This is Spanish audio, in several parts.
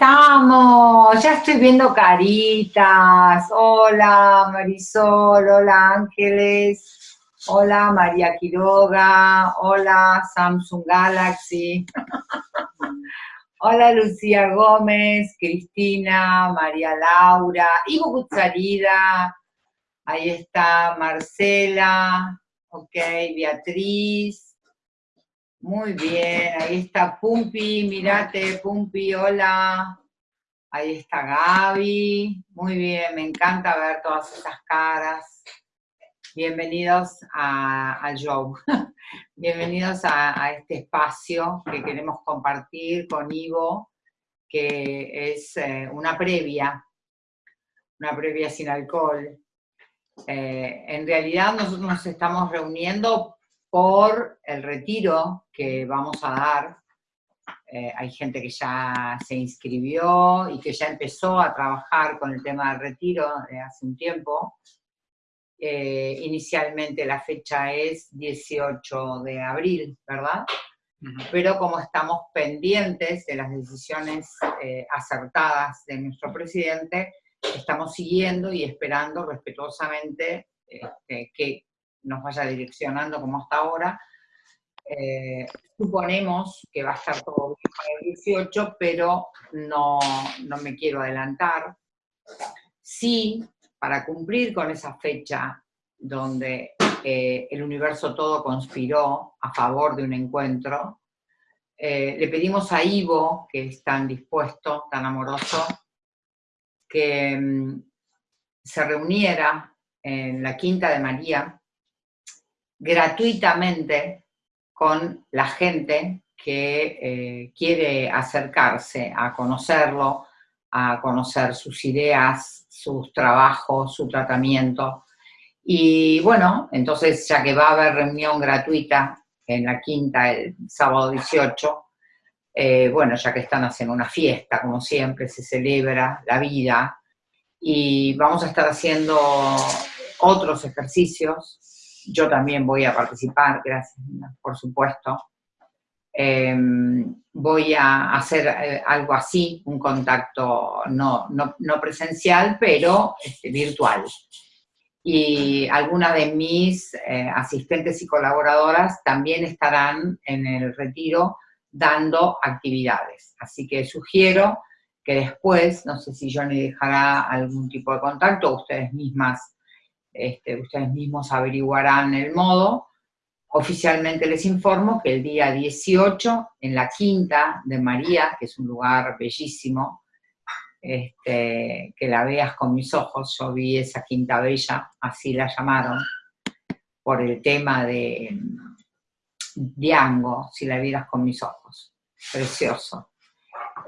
estamos? Ya estoy viendo caritas. Hola Marisol, hola Ángeles, hola María Quiroga, hola Samsung Galaxy, hola Lucía Gómez, Cristina, María Laura, Ivo Cutzarida, ahí está Marcela, ok, Beatriz, muy bien, ahí está Pumpi, mirate, Pumpi, hola. Ahí está Gaby, muy bien, me encanta ver todas esas caras. Bienvenidos al show, bienvenidos a, este espacio que queremos compartir con Ivo, que es eh, una previa, una previa sin alcohol. Eh, en realidad nosotros nos estamos reuniendo por el retiro que vamos a dar. Eh, hay gente que ya se inscribió y que ya empezó a trabajar con el tema del retiro de hace un tiempo. Eh, inicialmente la fecha es 18 de abril, ¿verdad? Pero como estamos pendientes de las decisiones eh, acertadas de nuestro presidente, estamos siguiendo y esperando respetuosamente este, que nos vaya direccionando como hasta ahora. Eh, suponemos que va a estar todo bien para el 18, pero no, no me quiero adelantar. Sí, para cumplir con esa fecha donde eh, el universo todo conspiró a favor de un encuentro, eh, le pedimos a Ivo, que es tan dispuesto, tan amoroso, que mm, se reuniera en la Quinta de María, gratuitamente con la gente que eh, quiere acercarse a conocerlo, a conocer sus ideas, sus trabajos, su tratamiento. Y bueno, entonces ya que va a haber reunión gratuita en la quinta el sábado 18, eh, bueno, ya que están haciendo una fiesta, como siempre, se celebra la vida, y vamos a estar haciendo otros ejercicios yo también voy a participar, gracias, por supuesto. Em, voy a hacer eh, algo así, un contacto no, presencial, pero este, virtual. Y algunas de mis eh, asistentes y colaboradoras también estarán en el retiro dando actividades. Así que sugiero que después, no sé si Johnny dejará algún tipo de contacto, ustedes mismas este, ustedes mismos averiguarán el modo. Oficialmente les informo que el día 18, en la Quinta de María, que es un lugar bellísimo, este, que la veas con mis ojos, yo vi esa Quinta Bella, así la llamaron, por el tema de Diango, si la vieras con mis ojos, precioso.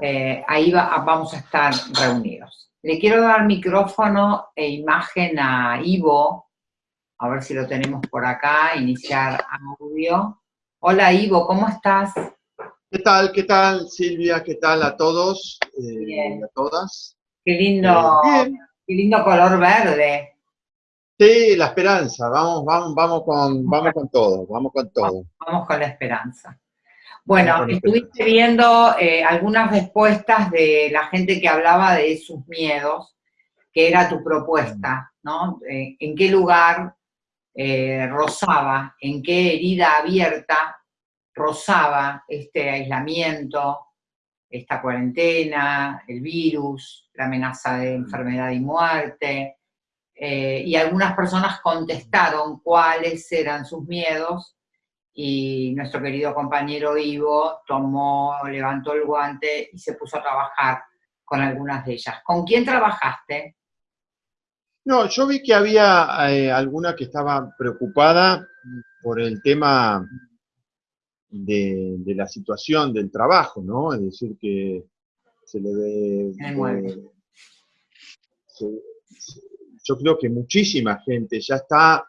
Eh, ahí vamos a estar reunidos. Le quiero dar micrófono e imagen a Ivo, a ver si lo tenemos por acá, iniciar audio. Hola Ivo, ¿cómo estás? ¿Qué tal? ¿Qué tal Silvia? ¿Qué tal a todos eh, a todas? Qué lindo, qué lindo color verde. Sí, la esperanza, vamos, vamos, vamos con, vamos con todo, vamos con todo. Vamos con la esperanza. Bueno, estuviste viendo eh, algunas respuestas de la gente que hablaba de sus miedos, que era tu propuesta, ¿no? Eh, ¿En qué lugar eh, rozaba, en qué herida abierta rozaba este aislamiento, esta cuarentena, el virus, la amenaza de enfermedad y muerte? y algunas personas contestaron cuáles eran sus miedos y nuestro querido compañero Ivo tomó, levantó el guante y se puso a trabajar con algunas de ellas. ¿Con quién trabajaste? No, yo vi que había eh, alguna que estaba preocupada por el tema de, la situación del trabajo, ¿no? Es decir, que se le ve... yo creo que muchísima gente ya está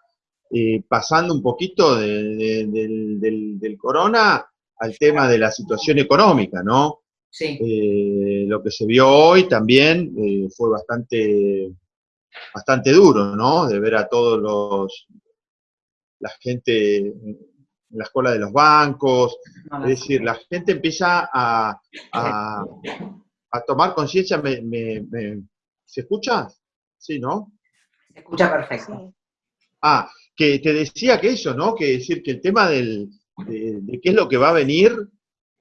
eh, pasando un poquito del, corona al tema de la situación económica, ¿no? Sí. Eh, lo que se vio hoy también eh, fue bastante, bastante duro, ¿no? De ver a todos los, la gente en la escuela de los bancos, es decir, la gente empieza a, a tomar conciencia, me, ¿se escucha? Sí, ¿no? Se escucha perfecto. Ah, que te decía que eso, ¿no? Que decir que el tema del, de, qué es lo que va a venir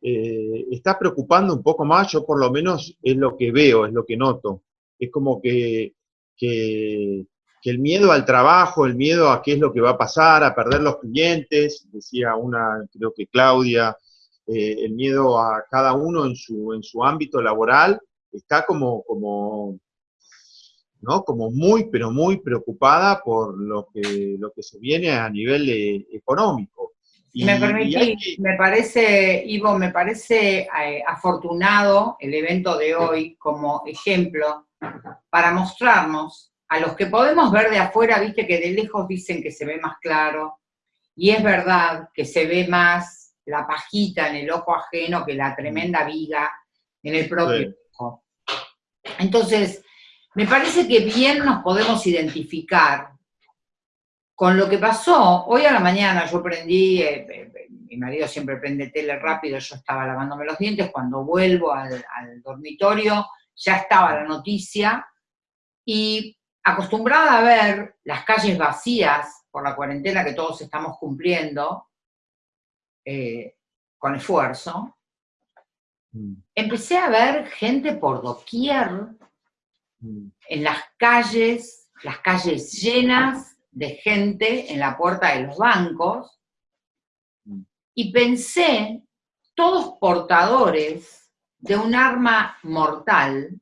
eh, está preocupando un poco más, yo por lo menos es lo que veo, es lo que noto. Es como que, que, el miedo al trabajo, el miedo a qué es lo que va a pasar, a perder los clientes, decía una, creo que Claudia, eh, el miedo a cada uno en su, en su ámbito laboral, está como, como, ¿no? como muy, pero muy preocupada por lo que, lo que se viene a nivel eh, económico. Y, me permití, me parece, Ivo, me parece eh, afortunado el evento de hoy como ejemplo para mostrarnos a los que podemos ver de afuera, viste que de lejos dicen que se ve más claro, y es verdad que se ve más la pajita en el ojo ajeno que la tremenda viga en el propio ojo. Entonces, me parece que bien nos podemos identificar con lo que pasó, hoy a la mañana yo prendí, eh, eh, eh, mi marido siempre prende tele rápido, yo estaba lavándome los dientes, cuando vuelvo al, dormitorio ya estaba la noticia y acostumbrada a ver las calles vacías por la cuarentena que todos estamos cumpliendo, con esfuerzo, mm. empecé a ver gente por doquier. En las calles, las calles llenas de gente en la puerta de los bancos y pensé, todos portadores de un arma mortal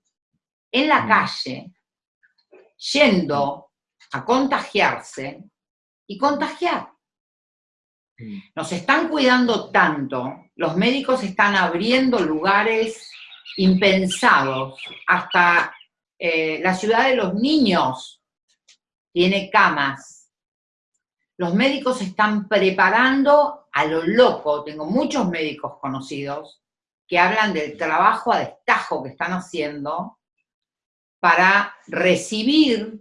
en la calle, yendo a contagiarse y contagiar. Nos están cuidando tanto, los médicos están abriendo lugares impensados, hasta eh, la ciudad de los niños tiene camas. Los médicos están preparando a lo loco. Tengo muchos médicos conocidos que hablan del trabajo a destajo que están haciendo para recibir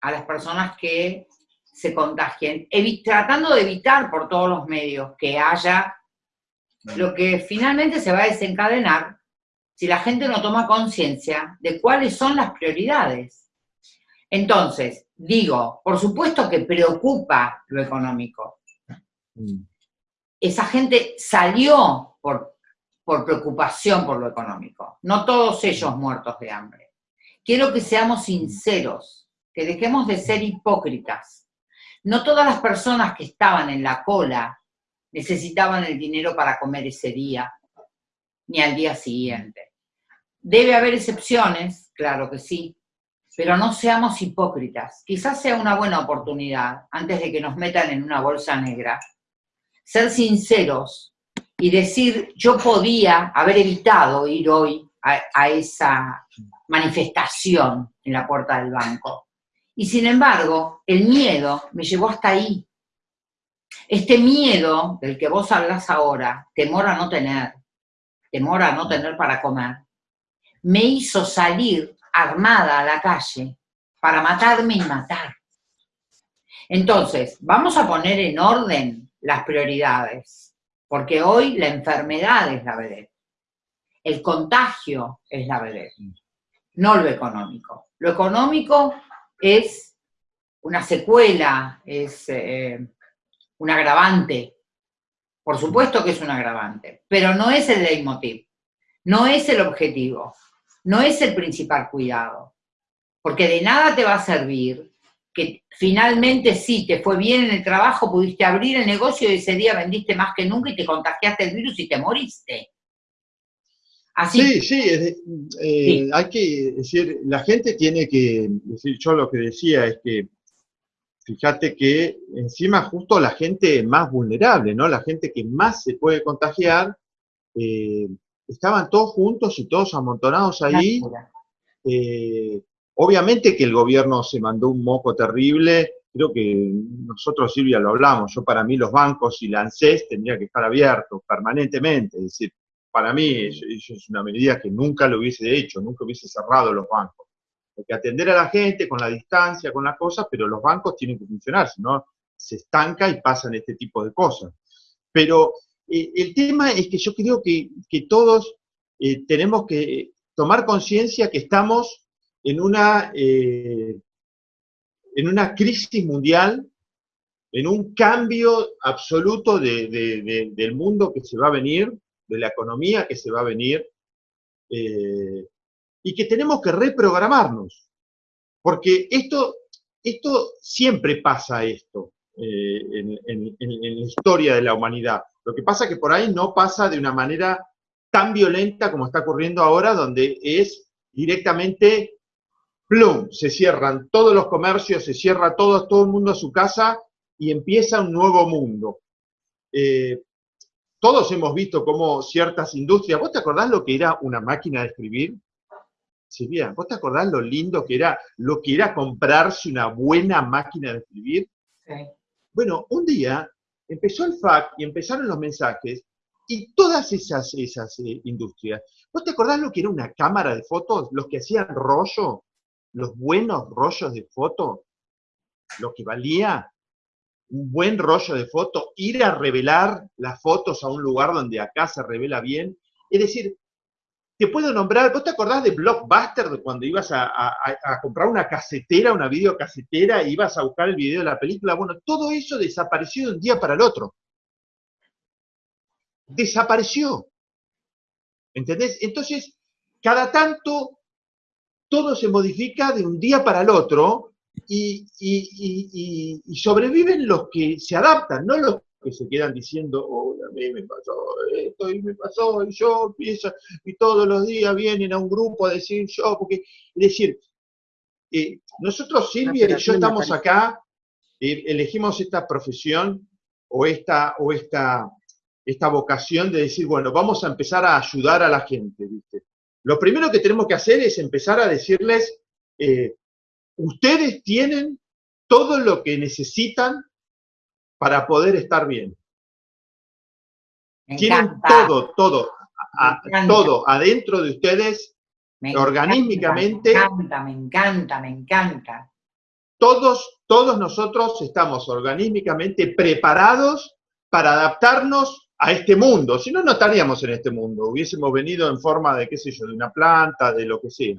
a las personas que se contagien, tratando de evitar por todos los medios que haya lo que finalmente se va a desencadenar si la gente no toma conciencia de cuáles son las prioridades. Entonces, digo, por supuesto que preocupa lo económico. Mm. Esa gente salió por, por preocupación por lo económico, no todos ellos muertos de hambre. Quiero que seamos sinceros, que dejemos de ser hipócritas. No todas las personas que estaban en la cola necesitaban el dinero para comer ese día, ni al día siguiente. Debe haber excepciones, claro que sí, pero no seamos hipócritas. Quizás sea una buena oportunidad, antes de que nos metan en una bolsa negra, ser sinceros y decir, yo podía haber evitado ir hoy a, esa manifestación en la puerta del banco. Y sin embargo, el miedo me llevó hasta ahí. Este miedo del que vos hablas ahora, temor a no tener, temor a no tener para comer, me hizo salir armada a la calle para matarme y matar. Entonces, vamos a poner en orden las prioridades, porque hoy la enfermedad es la vedette, el contagio es la vedette, no lo económico. Lo económico es una secuela, es eh, un agravante, por supuesto que es un agravante, pero no es el leitmotiv, no es el objetivo no es el principal cuidado, porque de nada te va a servir que finalmente sí, te fue bien en el trabajo, pudiste abrir el negocio y ese día vendiste más que nunca y te contagiaste el virus y te moriste. Así. Sí, sí, eh, hay que decir, la gente tiene que decir, yo lo que decía es que, fíjate que encima justo la gente más vulnerable, ¿no? La gente que más se puede contagiar, eh, estaban todos juntos y todos amontonados ahí. Eh, obviamente que el gobierno se mandó un moco terrible, creo que nosotros, Silvia, lo hablamos, yo para mí los bancos y la ANSES tendría que estar abiertos permanentemente, es decir, para mí eso, es una medida que nunca lo hubiese hecho, nunca hubiese cerrado los bancos. Hay que atender a la gente con la distancia, con las cosas, pero los bancos tienen que funcionar, si no se estanca y pasan este tipo de cosas. Pero eh, el tema es que yo creo que, todos eh, tenemos que tomar conciencia que estamos en una, eh, en una crisis mundial, en un cambio absoluto del mundo que se va a venir, de la economía que se va a venir, y que tenemos que reprogramarnos. Porque esto, esto siempre pasa esto en, la historia de la humanidad. Lo que pasa es que por ahí no pasa de una manera tan violenta como está ocurriendo ahora, donde es directamente, plum, se cierran todos los comercios, se cierra todo, todo el mundo a su casa y empieza un nuevo mundo. Eh, todos hemos visto cómo ciertas industrias, ¿vos te acordás lo que era una máquina de escribir? Silvia, ¿vos te acordás lo lindo que era, lo que era comprarse una buena máquina de escribir? Sí. Bueno, un día empezó el FAC y empezaron los mensajes y todas esas, esas eh, industrias. ¿Vos te acordás lo que era una cámara de fotos? Los que hacían rollo, los buenos rollos de foto, lo que valía un buen rollo de foto, ir a revelar las fotos a un lugar donde acá se revela bien. Es decir, te puedo nombrar, ¿vos te acordás de Blockbuster, cuando ibas a, comprar una casetera, una videocasetera, e ibas a buscar el video de la película? Bueno, todo eso desapareció de un día para el otro. Desapareció. ¿Entendés? Entonces, cada tanto, todo se modifica de un día para el otro y, y sobreviven los que se adaptan, no los que se quedan diciendo, oh, a mí me pasó esto y me pasó y yo empiezo, y todos los días vienen a un grupo a decir yo, porque, es decir, eh, nosotros Silvia y yo estamos acá, eh, elegimos esta profesión o esta, o esta, esta vocación de decir, bueno, vamos a empezar a ayudar a la gente, ¿viste? Lo primero que tenemos que hacer es empezar a decirles, eh, ustedes tienen todo lo que necesitan para poder estar bien. Tienen todo, todo, todo adentro de ustedes, organímicamente. me encanta, me encanta, me encanta. Todos, todos nosotros estamos organímicamente preparados para adaptarnos a este mundo. Si no, no estaríamos en este mundo. Hubiésemos venido en forma de, qué sé yo, de una planta, de lo que sea.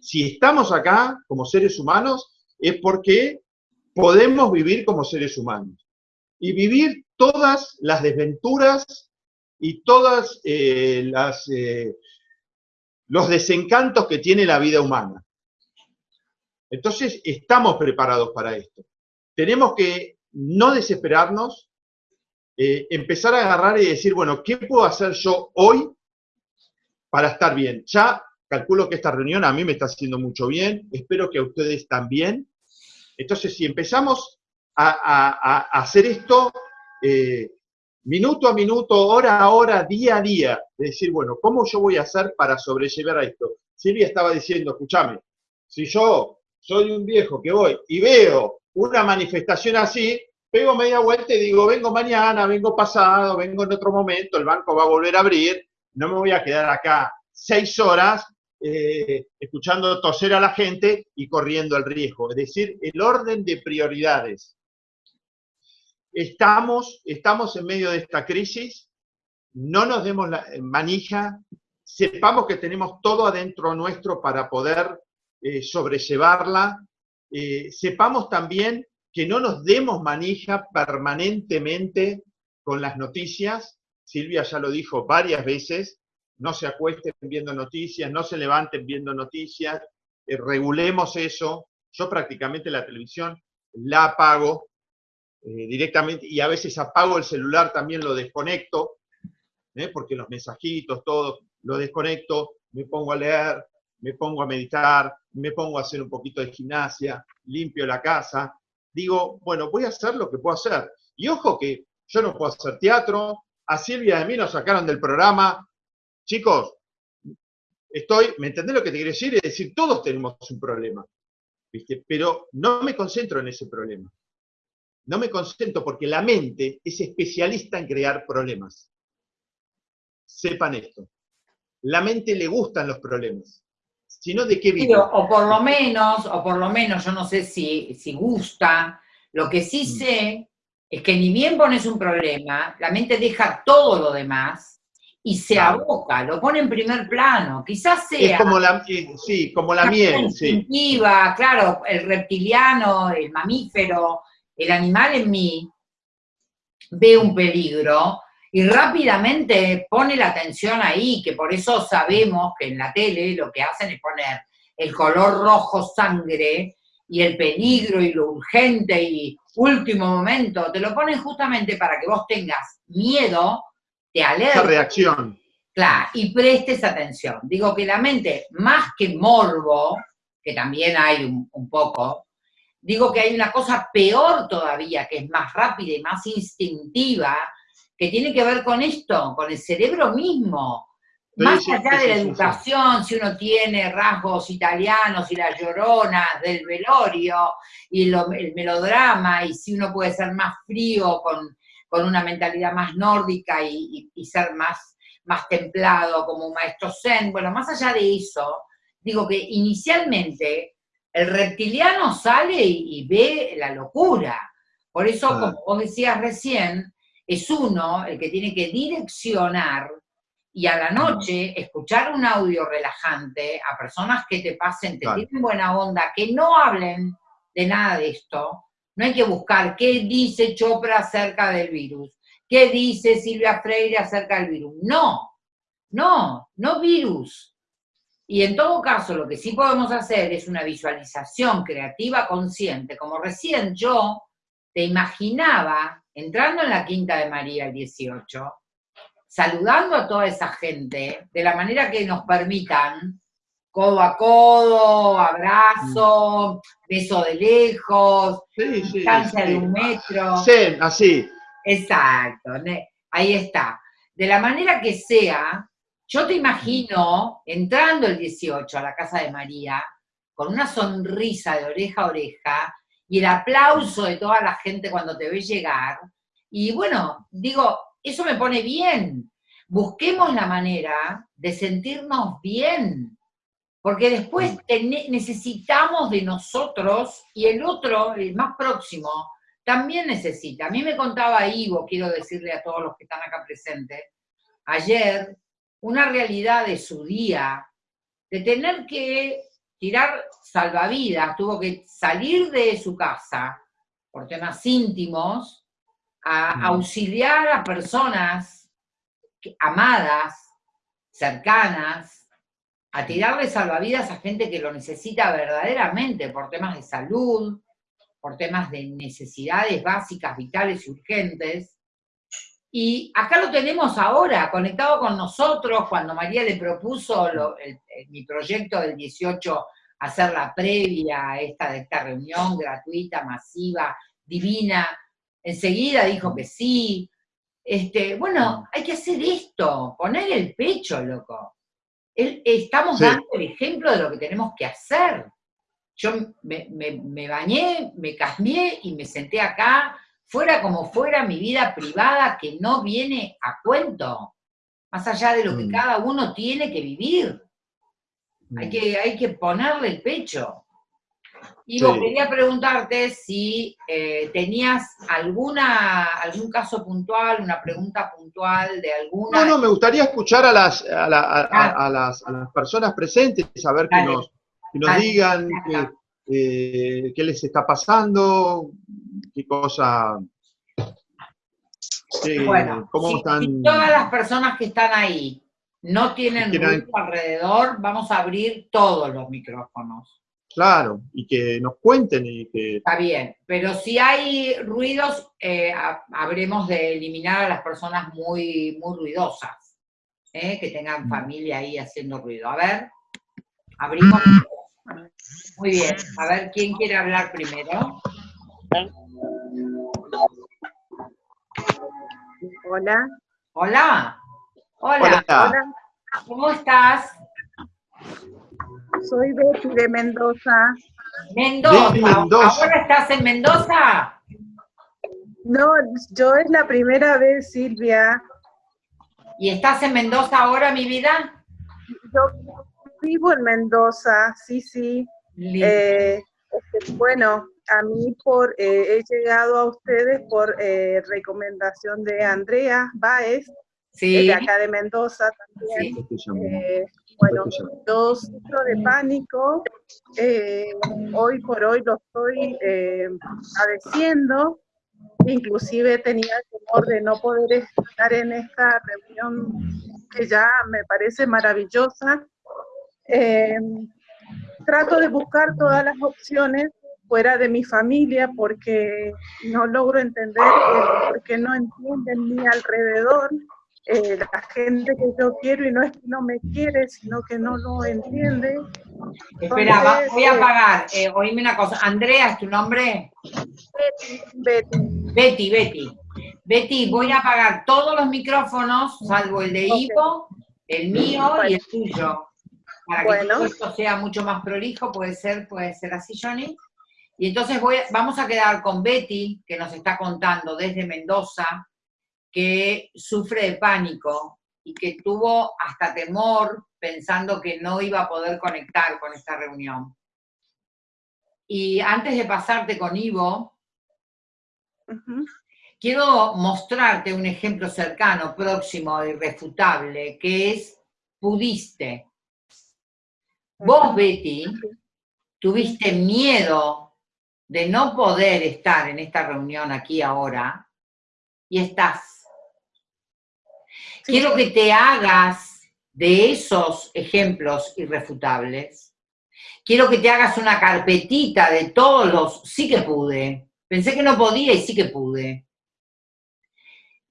Si estamos acá como seres humanos, es porque podemos vivir como seres humanos y vivir todas las desventuras y todas eh, eh, los desencantos que tiene la vida humana. Entonces, estamos preparados para esto. Tenemos que no desesperarnos, eh, empezar a agarrar y decir, bueno, ¿qué puedo hacer yo hoy para estar bien? Ya calculo que esta reunión a mí me está haciendo mucho bien, espero que a ustedes también. Entonces, si empezamos a, hacer esto eh, minuto a minuto, hora a hora, día a día, de decir, bueno, ¿cómo yo voy a hacer para sobrellevar a esto? Silvia estaba diciendo, escúchame, si yo soy un viejo que voy y veo una manifestación así, pego media vuelta y digo, vengo mañana, vengo pasado, vengo en otro momento, el banco va a volver a abrir, no me voy a quedar acá seis horas eh, escuchando toser a la gente y corriendo el riesgo. Es decir, el orden de prioridades. Estamos, estamos en medio de esta crisis, no nos demos la manija, sepamos que tenemos todo adentro nuestro para poder eh, sobrellevarla, eh, sepamos también que no nos demos manija permanentemente con las noticias, Silvia ya lo dijo varias veces, no se acuesten viendo noticias, no se levanten viendo noticias, eh, regulemos eso, yo prácticamente la televisión la apago, eh, directamente, y a veces apago el celular, también lo desconecto, ¿eh? porque los mensajitos, todo, lo desconecto, me pongo a leer, me pongo a meditar, me pongo a hacer un poquito de gimnasia, limpio la casa, digo, bueno, voy a hacer lo que puedo hacer. Y ojo que yo no puedo hacer teatro, a Silvia de mí nos sacaron del programa. Chicos, estoy, ¿me entendés lo que te quiero decir? Es decir, todos tenemos un problema, ¿viste? pero no me concentro en ese problema no me concentro porque la mente es especialista en crear problemas. Sepan esto. La mente le gustan los problemas. Sino de qué vive. o por lo menos, o por lo menos, yo no sé si, si gusta, lo que sí mm. sé es que ni bien pones un problema, la mente deja todo lo demás y se aboca, lo pone en primer plano. Quizás sea... Es como la, eh, sí, como la miel, sí. Claro, el reptiliano, el mamífero, el animal en mí ve un peligro y rápidamente pone la atención ahí, que por eso sabemos que en la tele lo que hacen es poner el color rojo sangre y el peligro y lo urgente y último momento, te lo ponen justamente para que vos tengas miedo, te alerta. Reacción. Claro, y prestes atención. Digo que la mente, más que morbo, que también hay un, un poco, digo que hay una cosa peor todavía, que es más rápida y más instintiva, que tiene que ver con esto, con el cerebro mismo. Más allá de la educación, si uno tiene rasgos italianos y las lloronas del velorio y el melodrama, y si uno puede ser más frío con, una mentalidad más nórdica y, ser más, más templado como un maestro zen, bueno, más allá de eso, digo que inicialmente el reptiliano sale y, ve la locura. Por eso, como vos decías recién, es uno el que tiene que direccionar y a la noche escuchar un audio relajante a personas que te pasen, te tienen buena onda, que no hablen de nada de esto. No hay que buscar qué dice Chopra acerca del virus, qué dice Silvia Freire acerca del virus. No, no, no virus. Y en todo caso, lo que sí podemos hacer es una visualización creativa consciente, como recién yo te imaginaba entrando en la Quinta de María el 18, saludando a toda esa gente de la manera que nos permitan, codo a codo, abrazo, beso de lejos, distancia de un metro. Sí, así. Exacto, ahí está. De la manera que sea, yo te imagino entrando el 18 a la casa de María, con una sonrisa de oreja a oreja, y el aplauso de toda la gente cuando te ve llegar. Y bueno, digo, eso me pone bien. Busquemos la manera de sentirnos bien, porque después mm. necesitamos de nosotros y el otro, el más próximo, también necesita. A mí me contaba Ivo, quiero decirle a todos los que están acá presentes, ayer, una realidad de su día, de tener que tirar salvavidas, tuvo que salir de su casa por temas íntimos, a mm. auxiliar a personas amadas, cercanas, a tirarle salvavidas a gente que lo necesita verdaderamente por temas de salud, por temas de necesidades básicas, vitales y urgentes. Y acá lo tenemos ahora, conectado con nosotros, cuando María le propuso mi proyecto del 18, hacer la previa a esta, de esta reunión gratuita, masiva, divina, enseguida dijo que sí. Este, bueno, hay que hacer esto, poner el pecho, loco. estamos dando el ejemplo de lo que tenemos que hacer. Yo me, me bañé, me cambié y me senté acá fuera como fuera mi vida privada que no viene a cuento, más allá de lo que mm. cada uno tiene que vivir. Hay, mm. que, hay que ponerle el pecho. Y vos quería preguntarte si eh, tenías alguna, algún caso puntual, una pregunta puntual de alguna... No, no, me gustaría escuchar a las, a, las, personas presentes, que nos, que nos digan eh, qué les está pasando, qué cosa... bueno, ¿cómo están? todas las personas que están ahí no tienen ruido alrededor, vamos a abrir todos los micrófonos. Claro, y que nos cuenten y que... Está bien, pero si hay ruidos, eh, habremos de eliminar a las personas muy, muy ruidosas, ¿eh? que tengan mm. familia ahí haciendo ruido. A ver, abrimos. Muy bien, a ver, ¿quién quiere hablar primero? Hola. Hola. Hola. Hola. ¿Cómo estás? Soy Betty de Mendoza. Mendoza. ¿Ahora estás en Mendoza? No, yo es la primera vez, Silvia. ¿Y estás en Mendoza ahora, mi vida? Yo vivo en Mendoza, sí, sí. Eh, este, bueno, a mí por eh, he llegado a ustedes por eh, recomendación de Andrea Baez, sí. de acá de Mendoza también. Eh, bueno, yo sufro de pánico, hoy por hoy lo estoy padeciendo, inclusive tenía el temor de no poder estar en esta reunión que ya me parece maravillosa. Trato de buscar todas las opciones fuera de mi familia porque no logro entender por qué no entienden mi alrededor, eh, la gente que yo quiero y no es que no me quiere, sino que no lo entiende. Espera, voy a apagar, eh, oíme una cosa, Andrea, ¿es tu nombre? Betty. Betty, Betty. Betty, voy a apagar todos los micrófonos, salvo el de Ivo, el mío y el tuyo. Para que todo esto sea mucho más prolijo, puede ser, puede ser así, Johnny. Y entonces voy, vamos a quedar con Betty, que nos está contando desde Mendoza, que sufre de pánico y que tuvo hasta temor pensando que no iba a poder conectar con esta reunión. Y antes de pasarte con Ivo, quiero mostrarte un ejemplo cercano, próximo, irrefutable, que es pudiste. Vos, Betty, tuviste miedo de no poder estar en esta reunión aquí ahora, y estás. Quiero que te hagas de esos ejemplos irrefutables. Quiero que te hagas una carpetita de todos los sí que pude. Pensé que no podía y sí que pude.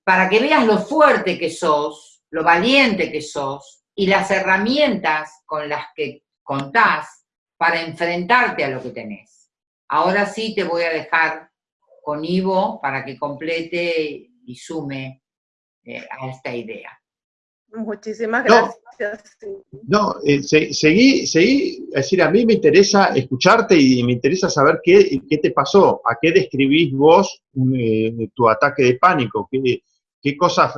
Para que veas lo fuerte que sos, lo valiente que sos y las herramientas con las que contás para enfrentarte a lo que tenés. Ahora sí te voy a dejar con Ivo para que complete y sume eh, a esta idea. Muchísimas gracias. No, eh, seguí, seguí, es decir, a mí me interesa escucharte y me interesa saber qué, qué te pasó, a qué describís vos eh, tu ataque de pánico, qué, qué cosas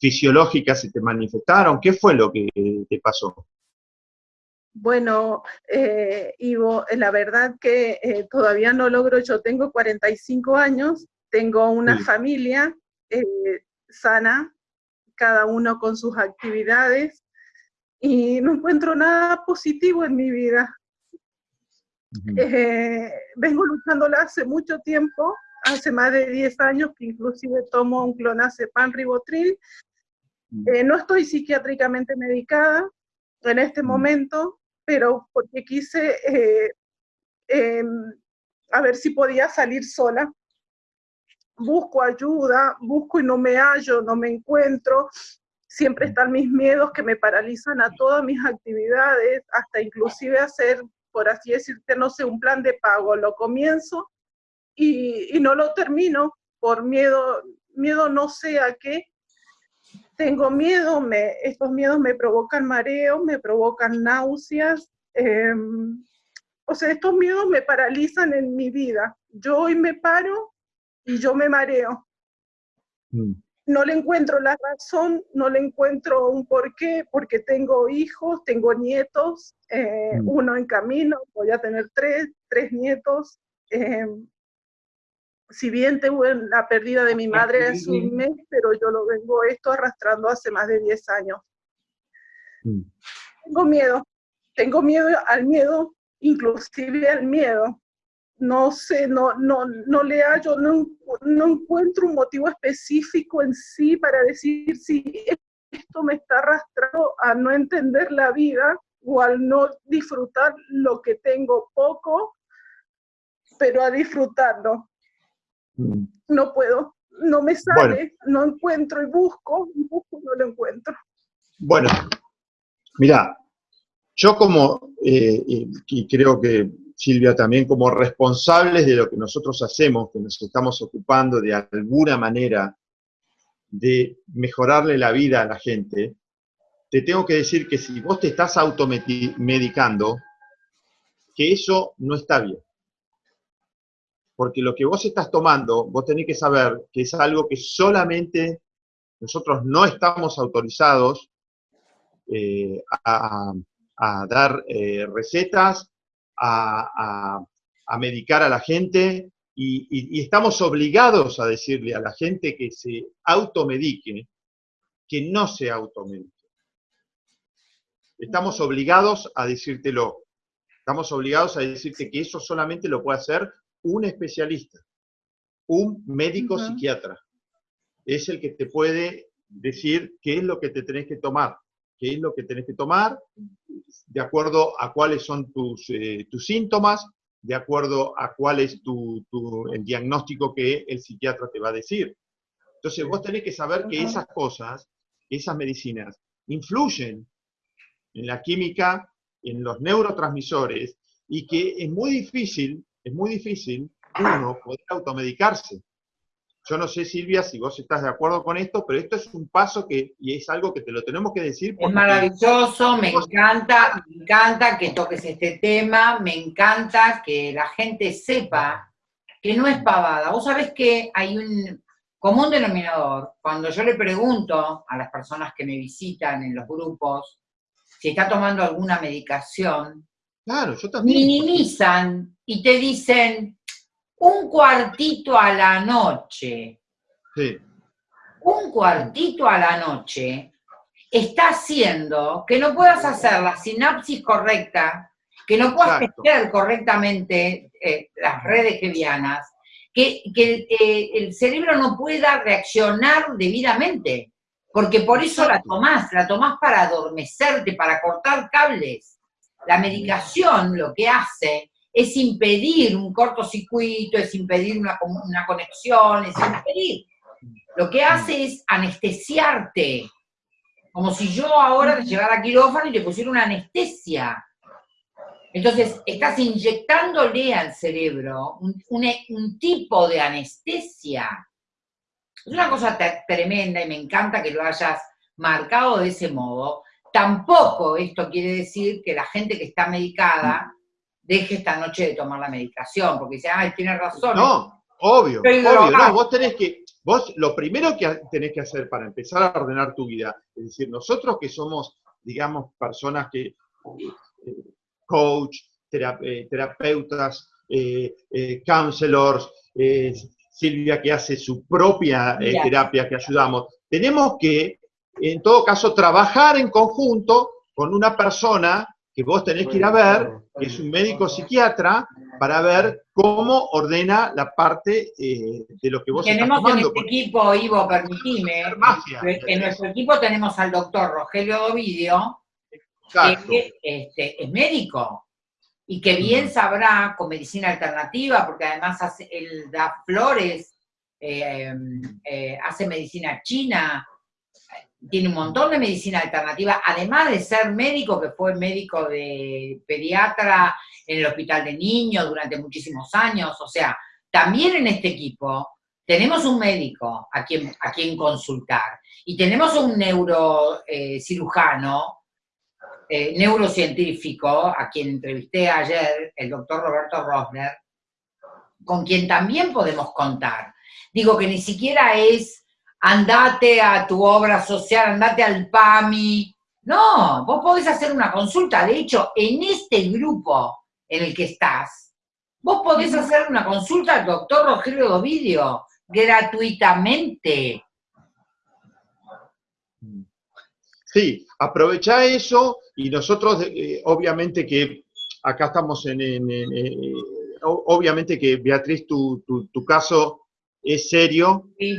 fisiológicas se te manifestaron, qué fue lo que te pasó. Bueno, eh, Ivo, la verdad que eh, todavía no logro, yo tengo 45 años, tengo una familia eh, sana, cada uno con sus actividades, y no encuentro nada positivo en mi vida. vengo luchándola hace mucho tiempo, hace más de 10 años que inclusive tomo un clonazepam ribotril. no estoy psiquiátricamente medicada en este momento, pero porque quise eh, a ver si podía salir sola. Busco ayuda, busco y no me hallo, no me encuentro. Siempre están mis miedos que me paralizan a todas mis actividades, hasta inclusive hacer, por así decirte, no sé, un plan de pago. Lo comienzo y, y no lo termino por miedo, miedo no sé a qué, tengo miedo, me, estos miedos me provocan mareo, me provocan náuseas, em, o sea, estos miedos me paralizan en mi vida. Yo hoy me paro y yo me mareo. Mm. No le encuentro la razón, no le encuentro un porqué, porque tengo hijos, tengo nietos, eh, mm. uno en camino, voy a tener tres, tres nietos. Em, si bien tuve la pérdida de mi madre hace un mes, pero yo lo vengo esto arrastrando hace más de 10 años. Mm. Tengo miedo, tengo miedo al miedo, inclusive al miedo. No sé, no, no, no le hallo, no, no encuentro un motivo específico en sí para decir si esto me está arrastrando a no entender la vida o al no disfrutar lo que tengo poco, pero a disfrutarlo. Mm. No puedo, no me sale, no encuentro y busco, y busco y no lo encuentro. Bueno, mira, yo como, eh, y creo que Silvia también, como responsables de lo que nosotros hacemos, que nos estamos ocupando de alguna manera de mejorarle la vida a la gente, te tengo que decir que si vos te estás automedicando, que eso no está bien porque lo que vos estás tomando, vos tenés que saber que es algo que solamente nosotros no estamos autorizados eh, a, dar eh, recetas, a, medicar a la gente, y, estamos obligados a decirle a la gente que se automedique, que no se automedique. Estamos obligados a decírtelo. Estamos obligados a decirte que eso solamente lo puede hacer un especialista, un médico psiquiatra. Es el que te puede decir qué es lo que te tenés que tomar, qué es lo que tenés que tomar, de acuerdo a cuáles son tus, eh, tus síntomas, de acuerdo a cuál es tu, el diagnóstico que el psiquiatra te va a decir. Entonces vos tenés que saber que esas cosas, esas medicinas, influyen en la química, en los neurotransmisores, y que es muy difícil, es muy difícil uno poder automedicarse. Yo no sé, Silvia, si vos estás de acuerdo con esto, pero esto es un paso que, y es algo que te lo tenemos que decir. Es maravilloso, me encanta, me encanta que toques este tema, me encanta que la gente sepa que no es pavada. Vos sabés que hay un común denominador, cuando yo le pregunto a las personas que me visitan en los grupos si está tomando alguna medicación, claro, yo también. minimizan y te dicen un cuartito a la noche. Sí. Un cuartito a la noche está haciendo que no puedas hacer la sinapsis correcta, que no puedas gestionar correctamente eh, las redes gevianas, que, eh, el cerebro no pueda reaccionar debidamente. Porque por eso la tomás, la tomás para adormecerte, para cortar cables. La medicación lo que hace es impedir un cortocircuito, es impedir una, conexión, es impedir. Lo que hace es anestesiarte. Como si yo ahora te llevara a quirófano y te pusiera una anestesia. Entonces, estás inyectándole al cerebro un, un tipo de anestesia es una cosa tremenda y me encanta que lo hayas marcado de ese modo. Tampoco esto quiere decir que la gente que está medicada deje esta noche de tomar la medicación, porque dice, ay, tiene razón. No, obvio, obvio, no, vos tenés que, vos lo primero que tenés que hacer para empezar a ordenar tu vida, es decir, nosotros que somos, digamos, personas que, eh, coach, eh, terapeutas, eh, counselors, Silvia que hace su propia terapia que ayudamos. Tenemos que, en todo caso, trabajar en conjunto con una persona que vos tenés que ir a ver, que es un médico psiquiatra, para ver cómo ordena la parte eh, de lo que vos tenemos Tenemos en este equipo, Ivo, permitime, en nuestro equipo tenemos al doctor Rogelio Dovidio, que este, es médico, y que bien sabrá con medicina alternativa, porque además hace, él da flores, eh, eh, hace medicina china, tiene un montón de medicina alternativa, además de ser médico, que fue médico de pediatra en el hospital de niños durante muchísimos años, o sea, también en este equipo tenemos un médico a quien, a quien consultar, y tenemos un neurocirujano eh, neurocientífico, a quien entrevisté ayer, el doctor Roberto Rosner, con quien también podemos contar. Digo que ni siquiera es andate a tu obra social, andate al PAMI. No, vos podés hacer una consulta. De hecho, en este grupo en el que estás, vos podés hacer una consulta al doctor Rogelio Dovidio gratuitamente. Sí, aprovecha eso y nosotros, eh, obviamente que acá estamos en, eh, obviamente que Beatriz, tu, caso es serio, sí.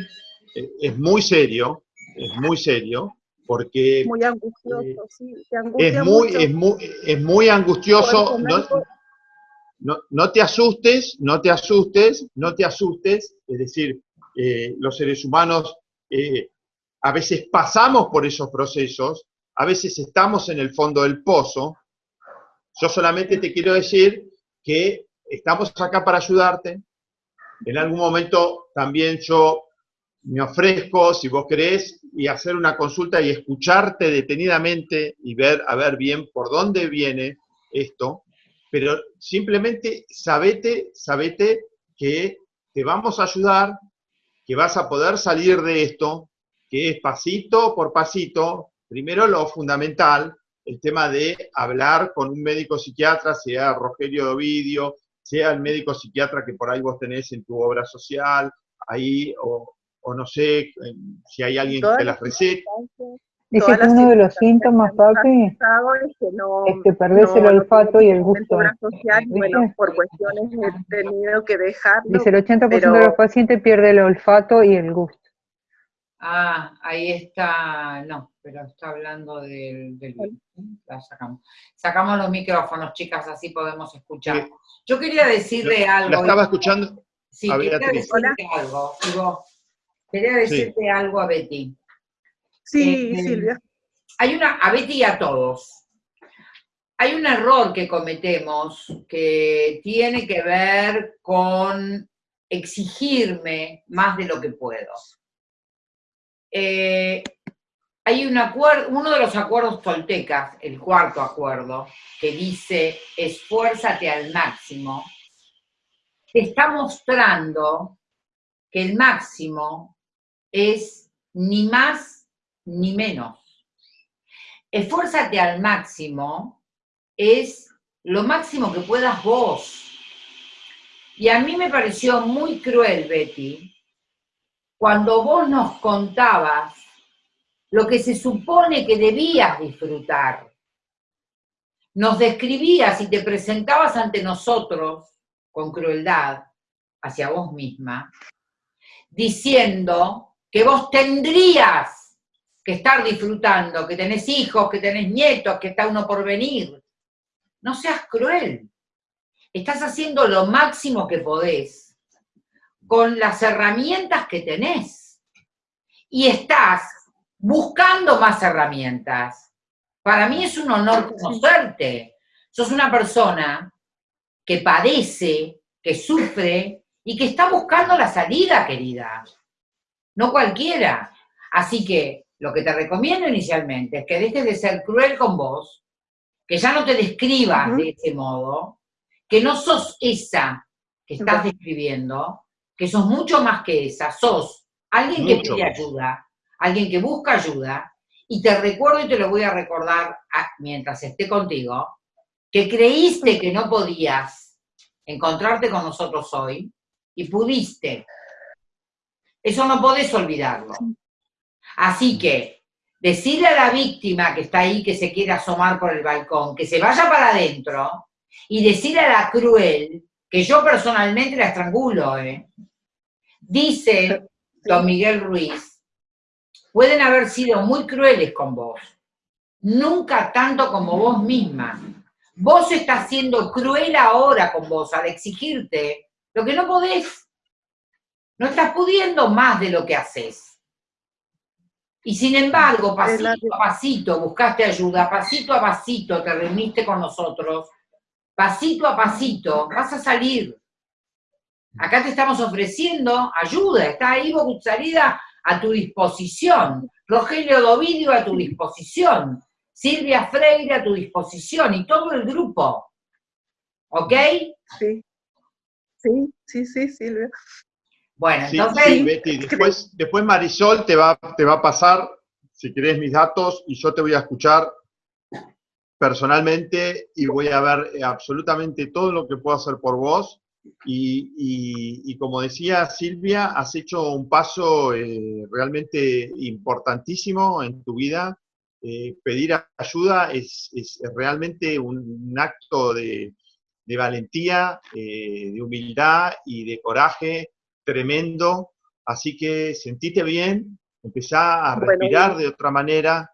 Eh, es muy serio, es muy serio, porque... Muy angustioso, sí, es, muy, es, muy, es muy angustioso, no, no, te asustes, no te asustes, no te asustes, es decir, los seres humanos a veces pasamos por esos procesos, a veces estamos en el fondo del pozo. Yo solamente te quiero decir que estamos acá para ayudarte. En algún momento también yo me ofrezco, si vos querés, y hacer una consulta y escucharte detenidamente y ver, a ver bien por dónde viene esto, pero simplemente sabete, sabete que te vamos a ayudar, que vas a poder salir de esto, que es pasito por pasito, primero lo fundamental, el tema de hablar con un médico psiquiatra, sea Rogelio Dovidio, sea el médico psiquiatra que por ahí vos tenés en tu obra social, ahí, o o no sé eh, si hay alguien que las recete. Dice que uno de los síntomas, papi, es que, no, es que perdés el olfato y el gusto. Social, bueno, por cuestiones he tenido que dejarlo. Dice el 80% de los pacientes pierde el olfato y el gusto. Ah, ahí está, no, pero está hablando del, la sacamos. Sacamos los micrófonos, chicas, así podemos escuchar. Yo quería decirle algo. La estaba escuchando. Sí, quería decirte algo. Quería decirte algo a Betty. Sí, eh, Silvia. Hay una, a Betty y a todos. Hay un error que cometemos que tiene que ver con exigirme más de lo que puedo. Eh, hay un acuerdo, uno de los acuerdos toltecas, el cuarto acuerdo, que dice esfuérzate al máximo, te está mostrando que el máximo es ni más ni menos. Esfuérzate al máximo es lo máximo que puedas vos. Y a mí me pareció muy cruel, Betty, cuando vos nos contabas lo que se supone que debías disfrutar. Nos describías y te presentabas ante nosotros con crueldad hacia vos misma, diciendo que vos tendrías que estar disfrutando, que tenés hijos, que tenés nietos, que está uno por venir. No seas cruel. Estás haciendo lo máximo que podés con las herramientas que tenés. Y estás buscando más herramientas. Para mí es un honor conocerte. Sos una persona que padece, que sufre y que está buscando la salida, querida. No cualquiera. Así que lo que te recomiendo inicialmente es que dejes de ser cruel con vos, que ya no te describas de ese modo, que no sos esa que estás describiendo, que sos mucho más que esa, sos alguien que pide ayuda, alguien que busca ayuda, y te recuerdo y te lo voy a recordar mientras esté contigo, que creíste que no podías encontrarte con nosotros hoy y pudiste. Eso no podés olvidarlo. Así que decirle a la víctima que está ahí, que se quiere asomar por el balcón, que se vaya para adentro, y decirle a la cruel, que yo personalmente la estrangulo, ¿eh? dice don Miguel Ruiz, pueden haber sido muy crueles con vos, nunca tanto como vos misma. Vos estás siendo cruel ahora con vos al exigirte lo que no podés. No estás pudiendo más de lo que haces. Y sin embargo, pasito a pasito buscaste ayuda, pasito a pasito te reuniste con nosotros, pasito a pasito vas a salir. Acá te estamos ofreciendo ayuda, está Ivo Gutzarida a tu disposición, Rogelio Dovidio a tu disposición, Silvia Freire a tu disposición y todo el grupo. ¿Ok? Sí, sí, sí, sí, Silvia. Bueno, entonces... Betty, después, después Marisol te va, te va a pasar, si querés, mis datos y yo te voy a escuchar personalmente y voy a ver eh, absolutamente todo lo que puedo hacer por vos. Y, como decía Silvia, has hecho un paso eh, realmente importantísimo en tu vida. Eh, pedir ayuda es, realmente un, acto de, de valentía, de humildad y de coraje tremendo, así que sentite bien, empezá a respirar de otra manera,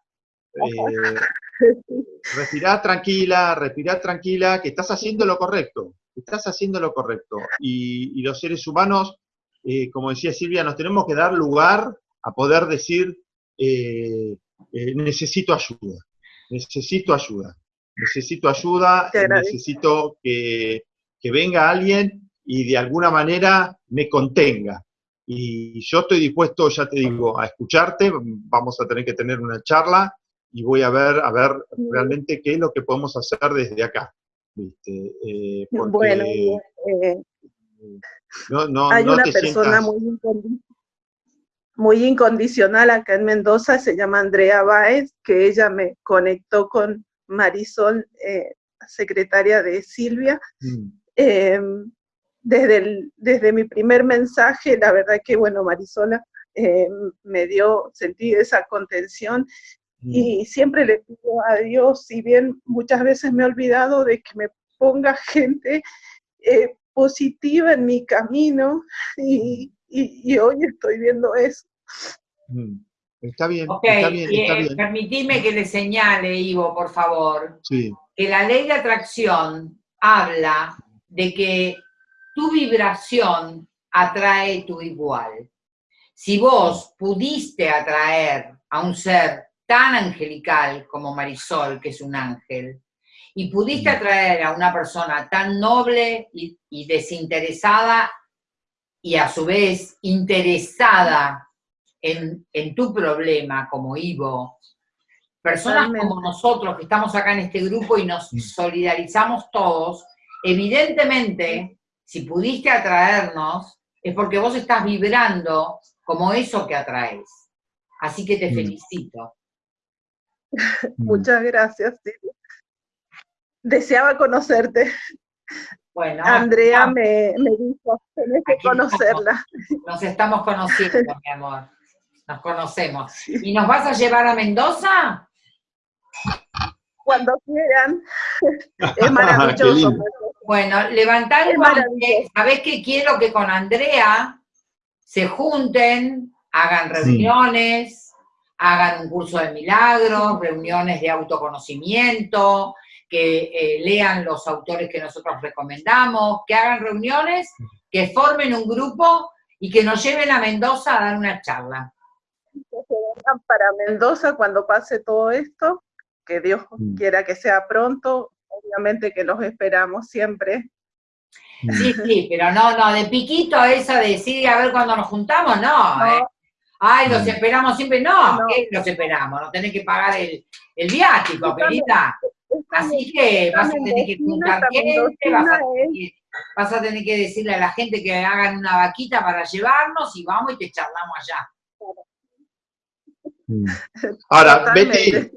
eh, respirar tranquila, respirar tranquila, que estás haciendo lo correcto, estás haciendo lo correcto. Y, los seres humanos, eh, como decía Silvia, nos tenemos que dar lugar a poder decir, eh, necesito ayuda, necesito ayuda, necesito ayuda, necesito que, que venga alguien y de alguna manera me contenga. Y yo estoy dispuesto, ya te digo, a escucharte, vamos a tener que tener una charla y voy a ver, a ver realmente qué es lo que podemos hacer desde acá. Eh, bueno, eh, hay una persona muy, muy incondicional acá en Mendoza, se llama Andrea Báez, que ella me conectó con Marisol, eh, secretaria de Silvia. Mm. Em, desde, desde mi primer mensaje, la verdad que, bueno, Marisola eh, me dio, sentí esa contención y mm. siempre le pido a Dios, si bien muchas veces me he olvidado de que me ponga gente eh, positiva en mi camino y, hoy estoy viendo eso. Mm. Está bien, está bien, está Permitime que le señale, Ivo, por favor, que la ley de atracción habla de que tu vibración atrae tu igual. Si vos pudiste atraer a un ser tan angelical como Marisol, que es un ángel, y pudiste atraer a una persona tan noble y, desinteresada y a su vez interesada en, tu problema como Ivo, personas como nosotros que estamos acá en este grupo y nos solidarizamos todos, evidentemente, si pudiste atraernos, es porque vos estás vibrando como eso que atraes. Así que te felicito. Muchas gracias. Deseaba conocerte. Bueno, Andrea me, dijo, tenés que conocerla. nos estamos conociendo, mi amor. Nos conocemos. ¿Y nos vas a llevar a Mendoza? Cuando quieran. Es maravilloso. bueno, levantar el guante. ¿Sabés qué quiero? Que con Andrea se junten, hagan reuniones, hagan un curso de milagros, reuniones de autoconocimiento, que eh, lean los autores que nosotros recomendamos, que hagan reuniones, que formen un grupo y que nos lleven a Mendoza a dar una charla. Para Mendoza cuando pase todo esto, que Dios mm. quiera que sea pronto, obviamente que los esperamos siempre. Sí, sí, pero no, no, de piquito eso de decir a ver cuándo nos juntamos, no. ¿eh? Ay, los esperamos siempre, no, ¿qué los esperamos? No tenés que pagar el, el viático, querida. Así que vas a tener que juntar gente, vas a, tener que, decirle a la gente que hagan una vaquita para llevarnos y vamos y te charlamos allá. Mm. Ahora, Betty,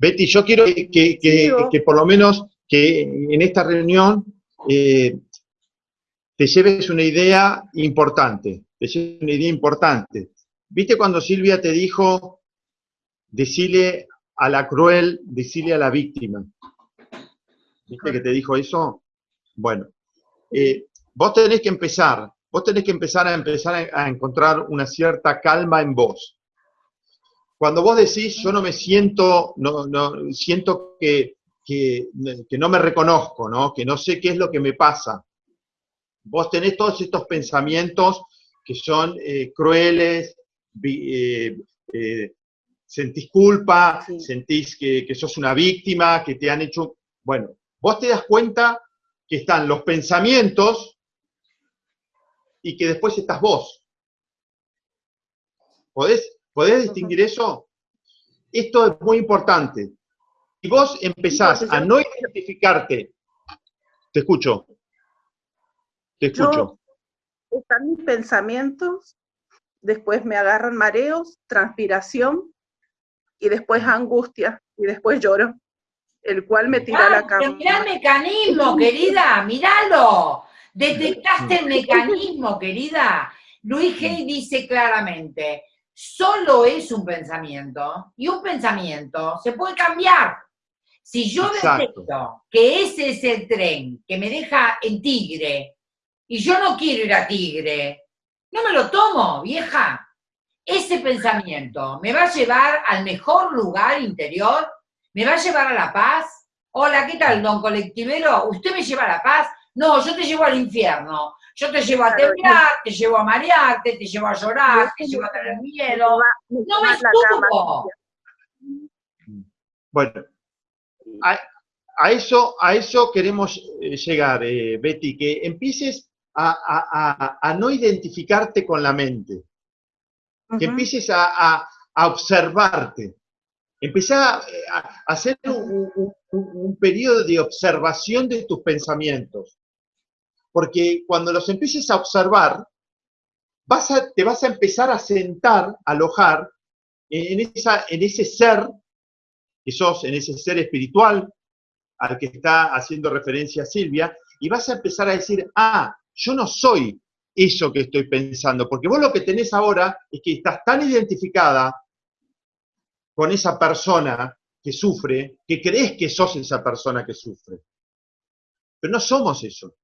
Betty, yo quiero que, que, por lo menos que en esta reunión eh, te lleves una idea importante, te lleves una idea importante. ¿Viste cuando Silvia te dijo, decile a la cruel, decirle a la víctima. ¿Viste que te dijo eso? Bueno, eh, vos tenés que empezar, vos tenés que empezar a empezar a, encontrar una cierta calma en vos. Cuando vos decís, yo no me siento, no, no siento que, que, no me reconozco, ¿no? que no sé qué es lo que me pasa. Vos tenés todos estos pensamientos que son eh, crueles, eh, sentís culpa, sentís que, sos una víctima, que te han hecho... Bueno, vos te das cuenta que están los pensamientos y que después estás vos. ¿Podés, ¿podés distinguir eso? Esto es muy importante. Si vos empezás a no identificarte, te escucho, te escucho. están mis pensamientos, después me agarran mareos, transpiración, y después angustia, y después lloro, el cual me tira la cama. Mirá el mecanismo, querida, míralo. Detectaste el mecanismo, querida. Luis Hay dice claramente, solo es un pensamiento, y un pensamiento se puede cambiar. Si yo detecto que ese es el tren que me deja en Tigre, y yo no quiero ir a Tigre, no me lo tomo, vieja. Ese pensamiento me va a llevar al mejor lugar interior, me va a llevar a la paz. Hola, ¿qué tal, don colectivero? ¿Usted me lleva a la paz? No, yo te llevo al infierno. Yo te llevo a temblar, te llevo a marearte, te llevo a llorar, te llevo a tener miedo. No me estuvo. Bueno, a, eso, a eso queremos eh, llegar, eh, Betty, que empieces a no identificarte con la mente que empieces a, observarte. Empezar a, hacer un, periodo de observación de tus pensamientos. Porque cuando los empieces a observar, te vas a empezar a sentar, a alojar en, en ese ser que sos, en ese ser espiritual al que está haciendo referencia Silvia, y vas a empezar a decir, ah, yo no soy eso que estoy pensando, porque vos lo que tenés ahora es que estás tan identificada con esa persona que sufre, que crees que sos esa persona que sufre. Pero no somos eso.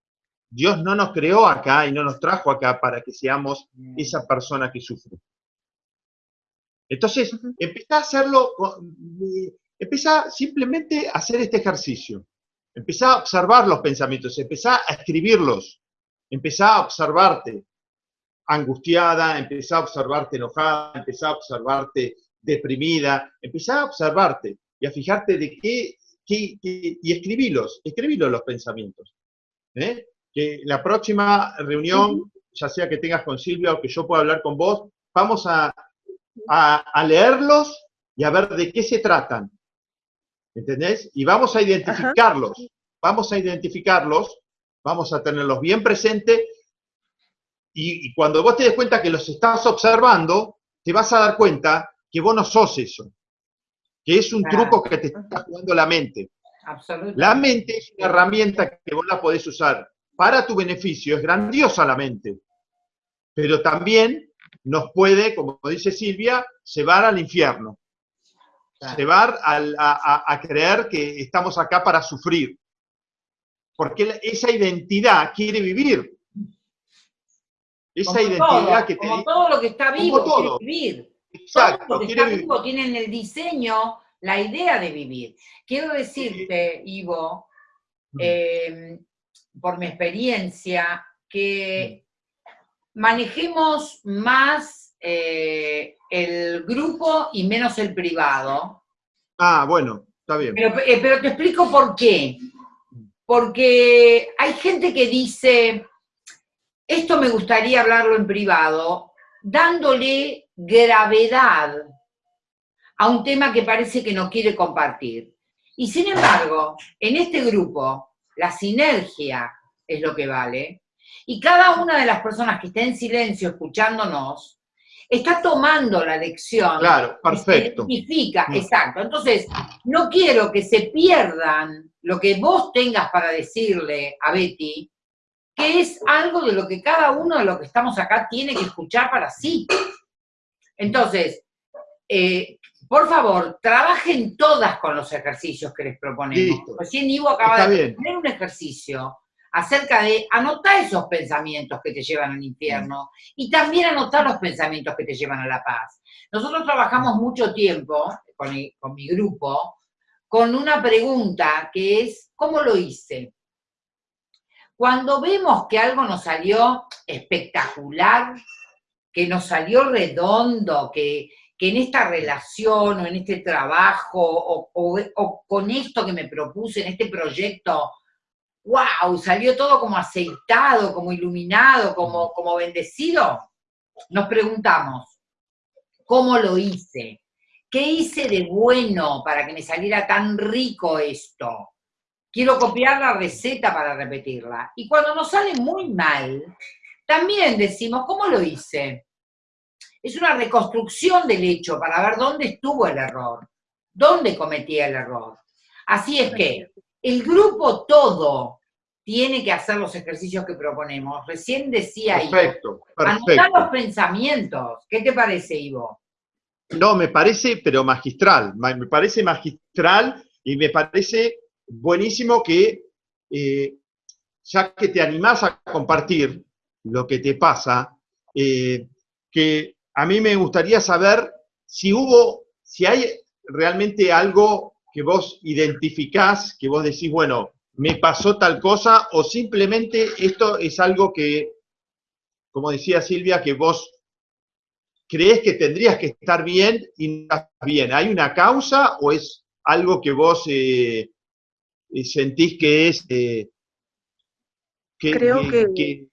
Dios no nos creó acá y no nos trajo acá para que seamos esa persona que sufre. Entonces, empieza a hacerlo, empieza simplemente a hacer este ejercicio. Empezá a observar los pensamientos, empezá a escribirlos, empezá a observarte angustiada, empezá a observarte enojada, empezá a observarte deprimida, empezá a observarte y a fijarte de qué, y escribirlos, escribirlos los pensamientos. ¿eh? Que la próxima reunión, ya sea que tengas con Silvia o que yo pueda hablar con vos, vamos a, a leerlos y a ver de qué se tratan. ¿Entendés? Y vamos a identificarlos, vamos a identificarlos, vamos a tenerlos bien presentes y, cuando vos te des cuenta que los estás observando, te vas a dar cuenta que vos no sos eso, que es un truco que te está jugando la mente. La mente es una herramienta que vos la podés usar para tu beneficio, es grandiosa la mente, pero también nos puede, como dice Silvia, llevar al infierno llevar a, creer que estamos acá para sufrir. Porque esa identidad quiere vivir. Esa identidad que como todo lo que está vivo quiere vivir. Exacto, todo lo que está vivo tiene en el diseño la idea de vivir. Quiero decirte, Ivo, eh, por mi experiencia, que manejemos más eh, el grupo y menos el privado. Ah, bueno, está bien. Eh, pero, te explico por qué. Porque hay gente que dice, esto me gustaría hablarlo en privado, dándole gravedad a un tema que parece que no quiere compartir. Y sin embargo, en este grupo, la sinergia es lo que vale, y cada una de las personas que está en silencio escuchándonos, está tomando la lección. Claro, perfecto. Significa, mm. exacto. Entonces, no quiero que se pierdan lo que vos tengas para decirle a Betty, que es algo de lo que cada uno de los que estamos acá tiene que escuchar para sí. Entonces, eh, por favor, trabajen todas con los ejercicios que les proponemos. Recién Ivo acaba de tener un ejercicio acerca de anotar esos pensamientos que te llevan al infierno y también anotar los pensamientos que te llevan a la paz. Nosotros trabajamos mucho tiempo con, con mi grupo con una pregunta que es, ¿cómo lo hice? Cuando vemos que algo nos salió espectacular, que nos salió redondo, que, en esta relación o en este trabajo o, o, con esto que me propuse, en este proyecto, wow, salió todo como aceitado, como iluminado, como, como bendecido, nos preguntamos, ¿cómo lo hice? ¿Qué hice de bueno para que me saliera tan rico esto? Quiero copiar la receta para repetirla. Y cuando nos sale muy mal, también decimos, ¿cómo lo hice? Es una reconstrucción del hecho para ver dónde estuvo el error, dónde cometí el error. Así es que el grupo todo tiene que hacer los ejercicios que proponemos. Recién decía perfecto, perfecto. anotar los pensamientos. ¿Qué te parece, Ivo? No, me parece, pero magistral. Me parece magistral y me parece buenísimo que, eh, ya que te animás a compartir lo que te pasa, eh, que a mí me gustaría saber si hubo, si hay realmente algo que vos identificás, que vos decís, bueno, me pasó tal cosa, o simplemente esto es algo que, como decía Silvia, que vos crees que tendrías que estar bien y no estás bien. ¿Hay una causa o es algo que vos eh, eh, sentís que es... Eh, creo que,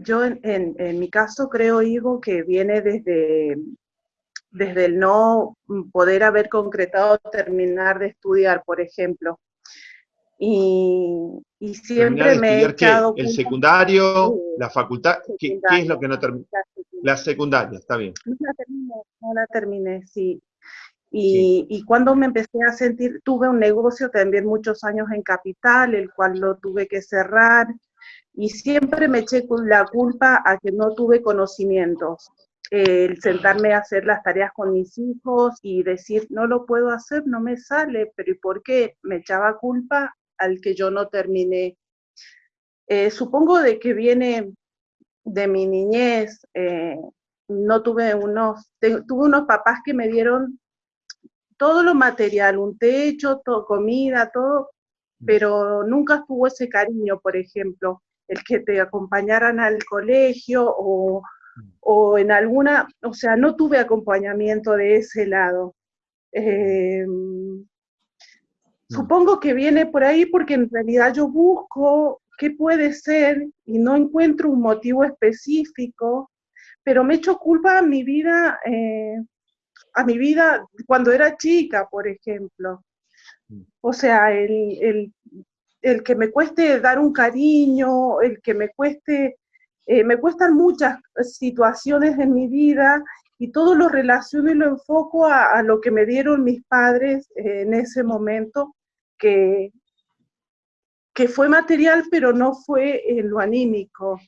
yo en, en, mi caso creo, Higo, que viene desde, desde el no poder haber concretado terminar de estudiar, por ejemplo. Y, siempre me he echado... El secundario, la facultad, ¿qué, es lo que no termina? La secundaria, está bien. No la terminé, no la terminé, sí. Y, y, cuando me empecé a sentir, tuve un negocio también muchos años en Capital, el cual lo tuve que cerrar, y siempre me eché la culpa a que no tuve conocimientos. El sentarme a hacer las tareas con mis hijos y decir, no lo puedo hacer, no me sale, pero ¿y por qué? Me echaba culpa al que yo no terminé. Eh, supongo de que viene de mi niñez, eh, no tuve unos, tuve unos papás que me dieron todo lo material, un techo, todo, comida, todo, pero nunca estuvo ese cariño, por ejemplo, el que te acompañaran al colegio o, o en alguna, o sea, no tuve acompañamiento de ese lado. Em, supongo que viene por ahí porque en realidad yo busco qué puede ser y no encuentro un motivo específico, pero me echo culpa a mi vida, eh, a mi vida cuando era chica, por ejemplo. Mm. O sea, el, que me cueste dar un cariño, el que me cueste, eh, me cuestan muchas situaciones en mi vida y todo lo relaciono y lo enfoco a, lo que me dieron mis padres eh, en ese momento, que, que fue material, pero no fue en lo anímico.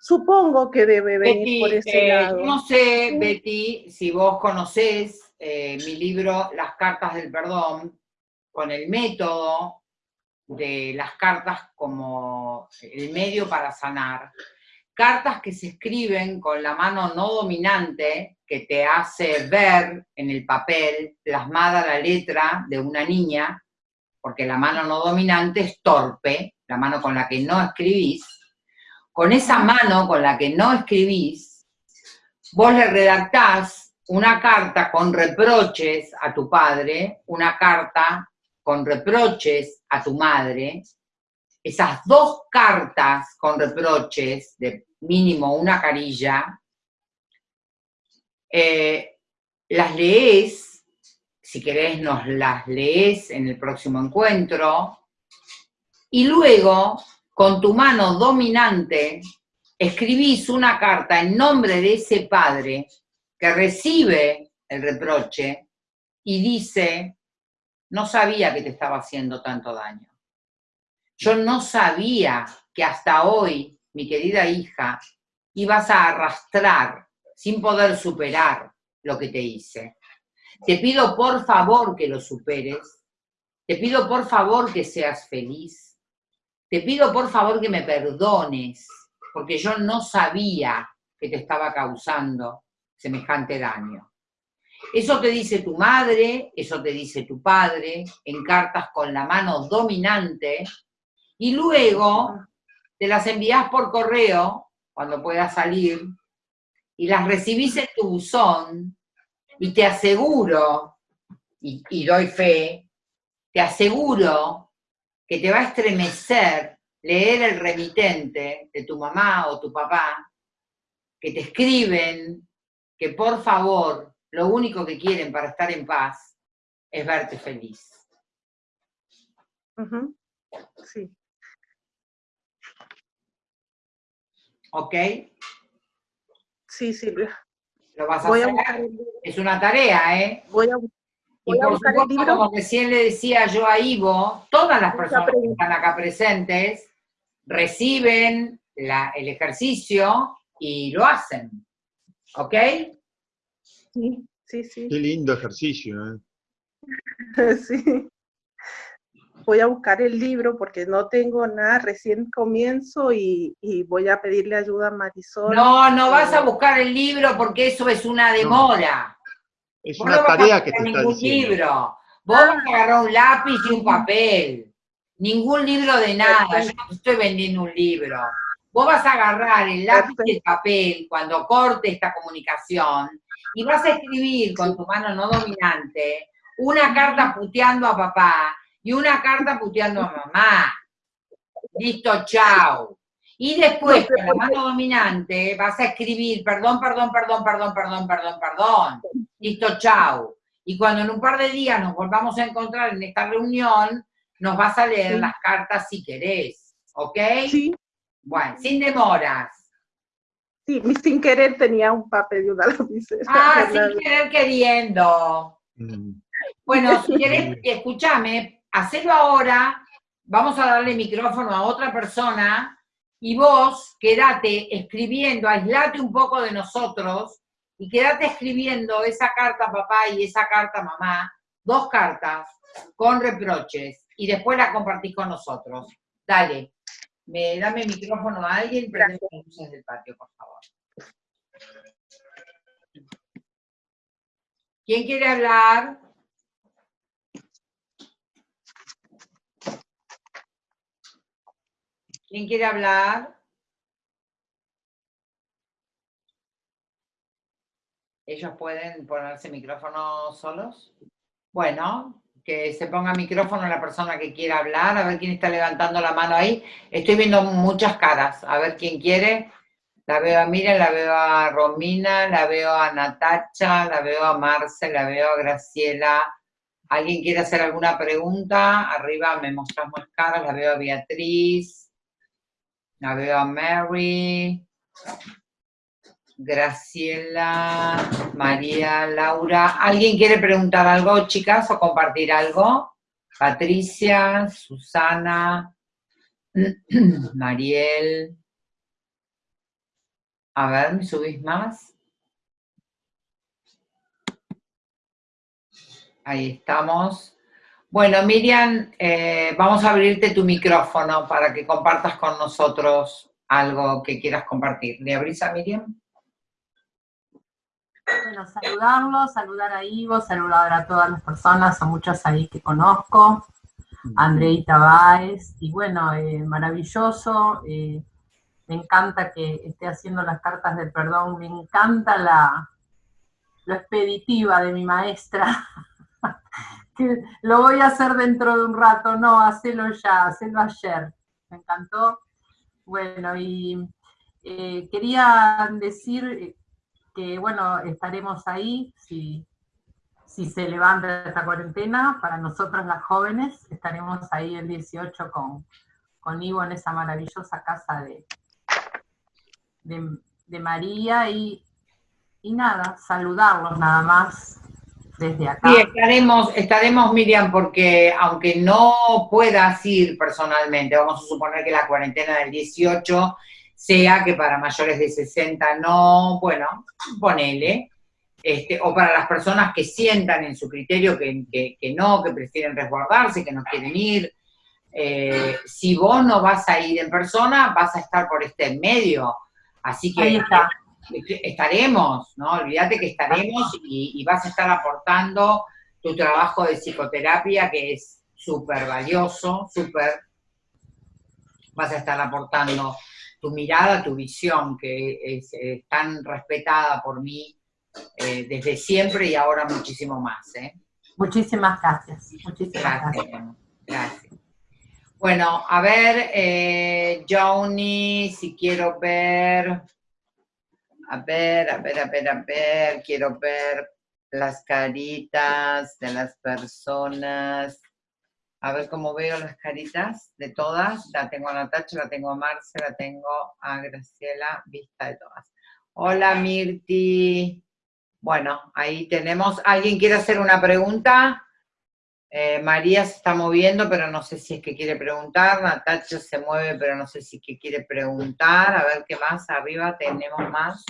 Supongo que debe venir por ese eh, lado. No sé, Betty, si vos conocés eh, mi libro Las cartas del perdón, con el método de las cartas como el medio para sanar. Cartas que se escriben con la mano no dominante, que te hace ver en el papel plasmada la letra de una niña, porque la mano no dominante es torpe, la mano con la que no escribís, con esa mano con la que no escribís, vos le redactás una carta con reproches a tu padre, una carta con reproches a tu madre, esas dos cartas con reproches, de mínimo una carilla, eh, las lees si querés nos las lees en el próximo encuentro, y luego, con tu mano dominante, escribís una carta en nombre de ese padre que recibe el reproche y dice, no sabía que te estaba haciendo tanto daño. Yo no sabía que hasta hoy, mi querida hija, ibas a arrastrar sin poder superar lo que te hice. Te pido por favor que lo superes. Te pido por favor que seas feliz. Te pido por favor que me perdones, porque yo no sabía que te estaba causando semejante daño. Eso te dice tu madre, eso te dice tu padre, en cartas con la mano dominante, y luego te las envías por correo, cuando puedas salir, y las recibís en tu buzón, y te aseguro, y, doy fe, te aseguro que te va a estremecer leer el remitente de tu mamá o tu papá, que te escriben que por favor lo único que quieren para estar en paz es verte feliz. Sí. ¿Ok? Sí, Silvia. Lo vas a hacer. es una tarea, ¿eh? Voy a, y por supuesto, como recién le decía yo a Ivo, todas las personas que están acá presentes reciben el ejercicio y lo hacen. ¿Ok? Sí, sí, sí. Qué lindo ejercicio, ¿eh? sí voy a buscar el libro porque no tengo nada, recién comienzo y, voy a pedirle ayuda a Marisol. No, no vas a buscar el libro porque eso es una demora. Es una tarea que te ningún libro. Vos vas a agarrar un lápiz y un papel. Ningún libro de nada. Yo no estoy vendiendo un libro. Vos vas a agarrar el lápiz y el papel cuando corte esta comunicación y vas a escribir con tu mano no dominante una carta puteando a papá y una carta puteando a mamá. Listo, chao. Y después, con la mano dominante, vas a escribir, perdón, perdón, perdón, perdón, perdón, perdón, perdón. Listo, chao. Y cuando en un par de días nos volvamos a encontrar en esta reunión, nos vas a leer las cartas si querés. ¿Ok? Sí. Bueno, sin demoras. Sí, sin querer tenía un papel y una lapicera. Ah, sin querer queriendo. Mm. Bueno, si querés, escúchame, hacelo ahora, vamos a darle micrófono a otra persona y vos quedate escribiendo, aislate un poco de nosotros y quedate escribiendo esa carta papá y esa carta mamá, dos cartas con reproches y después la compartís con nosotros. Dale, me, dame el micrófono a alguien, prende las luces del patio, por favor. ¿Quién quiere hablar? ¿Quién quiere hablar? ¿Ellos pueden ponerse micrófono solos? Bueno, que se ponga micrófono la persona que quiera hablar, a ver quién está levantando la mano ahí. Estoy viendo muchas caras, a ver quién quiere. La veo a Miriam, la veo a Romina, la veo a Natacha, la veo a Marce, la veo a Graciela. ¿Alguien quiere hacer alguna pregunta? Arriba me mostras más caras, la veo a Beatriz. La veo a Mary, Graciela, María, Laura. ¿Alguien quiere preguntar algo, chicas, o compartir algo? Patricia, Susana, Mariel. A ver, ¿me subís más? Ahí estamos. Bueno, Miriam, eh, vamos a abrirte tu micrófono para que compartas con nosotros algo que quieras compartir. ¿Le abrís a Miriam? Bueno, saludarlos, saludar a Ivo, saludar a todas las personas, a muchas ahí que conozco, Andreita Báez, y bueno, eh, maravilloso, eh, me encanta que esté haciendo las cartas del perdón, me encanta la, lo expeditiva de mi maestra, que lo voy a hacer dentro de un rato, no, hacelo ya, hacelo ayer. Me encantó. Bueno, y eh, quería decir que, bueno, estaremos ahí si, se levanta esta cuarentena, para nosotros las jóvenes, estaremos ahí el 18 con, con Ivo en esa maravillosa casa de, de, María y, y nada, saludarlos nada más, desde acá. Estaremos, estaremos, Miriam, porque aunque no puedas ir personalmente, vamos a suponer que la cuarentena del 18 sea que para mayores de 60 no, bueno, ponele, este, o para las personas que sientan en su criterio que, no, que prefieren resguardarse, que no quieren ir, eh, si vos no vas a ir en persona, vas a estar por este medio. Así que Ahí está estaremos, ¿no? Olvídate que estaremos y, vas a estar aportando tu trabajo de psicoterapia que es súper valioso, súper, vas a estar aportando tu mirada, tu visión, que es, tan respetada por mí eh, desde siempre y ahora muchísimo más. ¿eh? Muchísimas gracias. Muchísimas gracias. gracias. Bueno, a ver, eh, Johnny, si quiero ver... A ver, a ver, a ver, a ver, quiero ver las caritas de las personas. A ver cómo veo las caritas de todas. La tengo a Natacha, la tengo a Marce, la tengo a Graciela, vista de todas. Hola Mirti. Bueno, ahí tenemos. ¿Alguien quiere hacer una pregunta? Eh, María se está moviendo, pero no sé si es que quiere preguntar. Natacha se mueve, pero no sé si es que quiere preguntar. A ver qué más. Arriba tenemos más.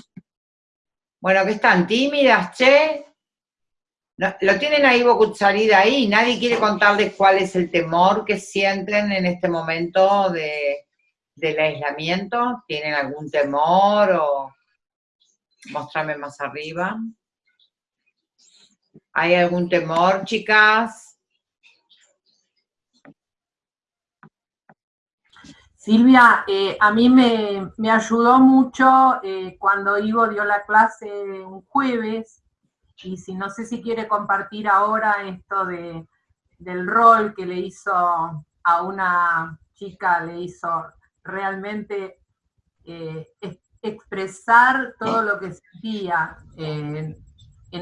Bueno, que están tímidas, che. Lo tienen ahí Bocucharida ahí. Nadie quiere contarles cuál es el temor que sienten en este momento de, del aislamiento. ¿Tienen algún temor o...? Mostrame más arriba. ¿Hay algún temor, chicas? Silvia, eh, a mí me, ayudó mucho eh, cuando Ivo dio la clase un jueves, y si no sé si quiere compartir ahora esto de, del rol que le hizo a una chica, le hizo realmente eh, expresar todo lo que sentía en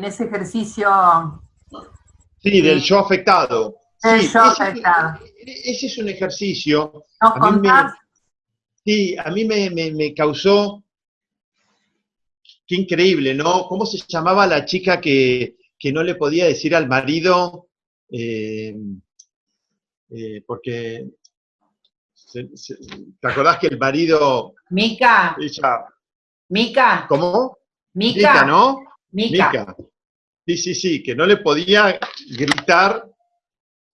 ese ejercicio. Sí, del yo afectado. El yo afectado ese es un ejercicio. sí, a mí me, causó, qué increíble, ¿no? ¿Cómo se llamaba la chica que, no le podía decir al marido, eh, eh, porque ¿Te acordás que el marido... Mica. Mica. ¿Cómo? Mica. ¿no? Mica. Sí, sí, sí, que no le podía gritar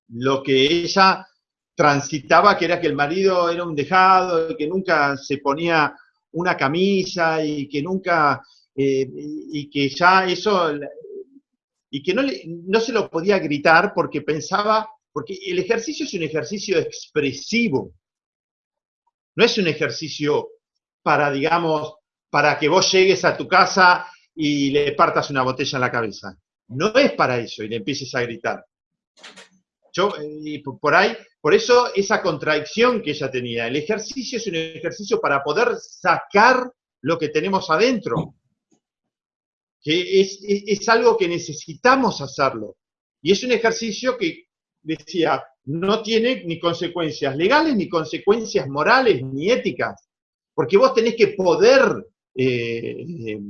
lo que ella transitaba, que era que el marido era un dejado, que nunca se ponía una camisa y que nunca, eh, y que ya eso, y que no, no se lo podía gritar porque pensaba, porque el ejercicio es un ejercicio expresivo, no es un ejercicio para, digamos, para que vos llegues a tu casa y le partas una botella en la cabeza. No es para eso y le empieces a gritar. Yo, eh, por ahí, por eso esa contradicción que ella tenía. El ejercicio es un ejercicio para poder sacar lo que tenemos adentro. Que es, es algo que necesitamos hacerlo. Y es un ejercicio que, decía, no tiene ni consecuencias legales, ni consecuencias morales, ni éticas. Porque vos tenés que poder eh, eh,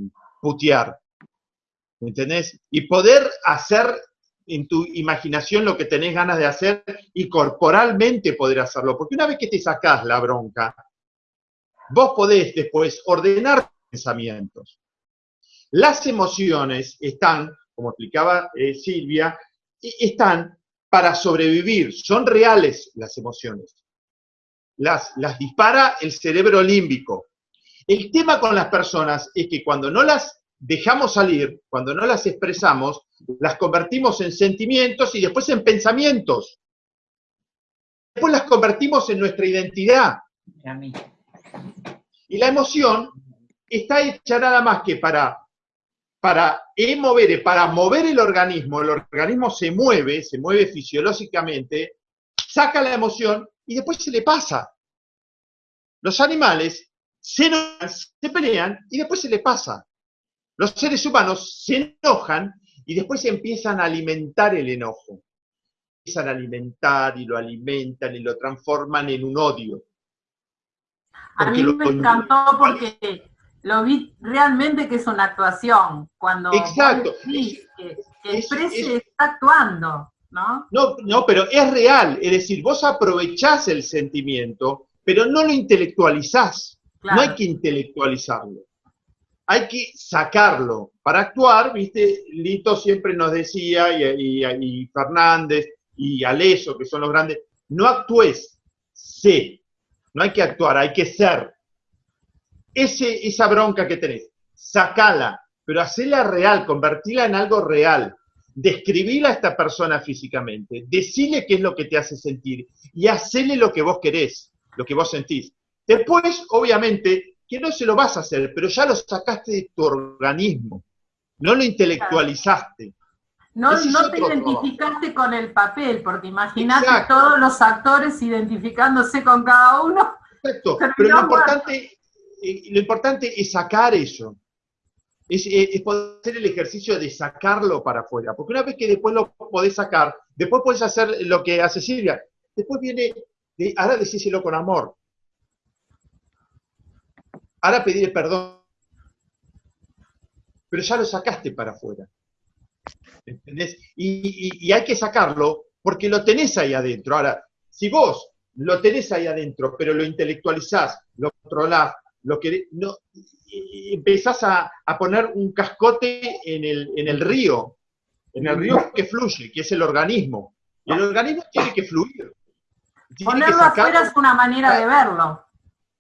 putear. ¿Me entendés? Y poder hacer en tu imaginación lo que tenés ganas de hacer y corporalmente poder hacerlo. Porque una vez que te sacás la bronca, vos podés después ordenar pensamientos. Las emociones están, como explicaba eh, Silvia, están para sobrevivir, son reales las emociones. Las, las dispara el cerebro límbico. El tema con las personas es que cuando no las dejamos salir, cuando no las expresamos, las convertimos en sentimientos y después en pensamientos. Después las convertimos en nuestra identidad. Y la emoción está hecha nada más que para, para mover, para mover el organismo, el organismo se mueve, se mueve fisiológicamente, saca la emoción y después se le pasa. Los animales se, se pelean y después se le pasa. Los seres humanos se enojan y después empiezan a alimentar el enojo. Empiezan a alimentar y lo alimentan y lo transforman en un odio. a mí me encantó porque lo vi realmente que es una actuación. Cuando Exacto. que, exprese está actuando, ¿no? ¿no? No, pero es real. Es decir, vos aprovechás el sentimiento, pero no lo intelectualizás. No hay que intelectualizarlo hay que sacarlo. Para actuar, viste, Lito siempre nos decía, y, Fernández, y Aleso, que son los grandes, no actúes, sé. No hay que actuar, hay que ser. Ese, esa bronca que tenés, sacala, pero hacela real, convertila en algo real. Describila a esta persona físicamente, decile qué es lo que te hace sentir y hacele lo que vos querés, lo que vos sentís. Después, obviamente, que no se lo vas a hacer, pero ya lo sacaste de tu organismo, no lo intelectualizaste. No, no te identificaste con el papel, porque imagínate todos los actores identificándose con cada uno. Exacto, pero lo importante, lo importante es sacar eso. Es, poder hacer el ejercicio de sacarlo para afuera. Porque una vez que después lo podés sacar, después podés hacer lo que hace Silvia. Después viene, ahora decíselo con amor. Ahora pedir perdón. Pero ya lo sacaste para afuera. ¿Entendés? Y, hay que sacarlo porque lo tenés ahí adentro. Ahora, si vos lo tenés ahí adentro, pero lo intelectualizás, lo controlás, lo que no, empezás a, poner un cascote en el, en el río, en el río que fluye, que es el organismo. Y el organismo tiene que fluir. Ponerlo afuera es una manera de verlo.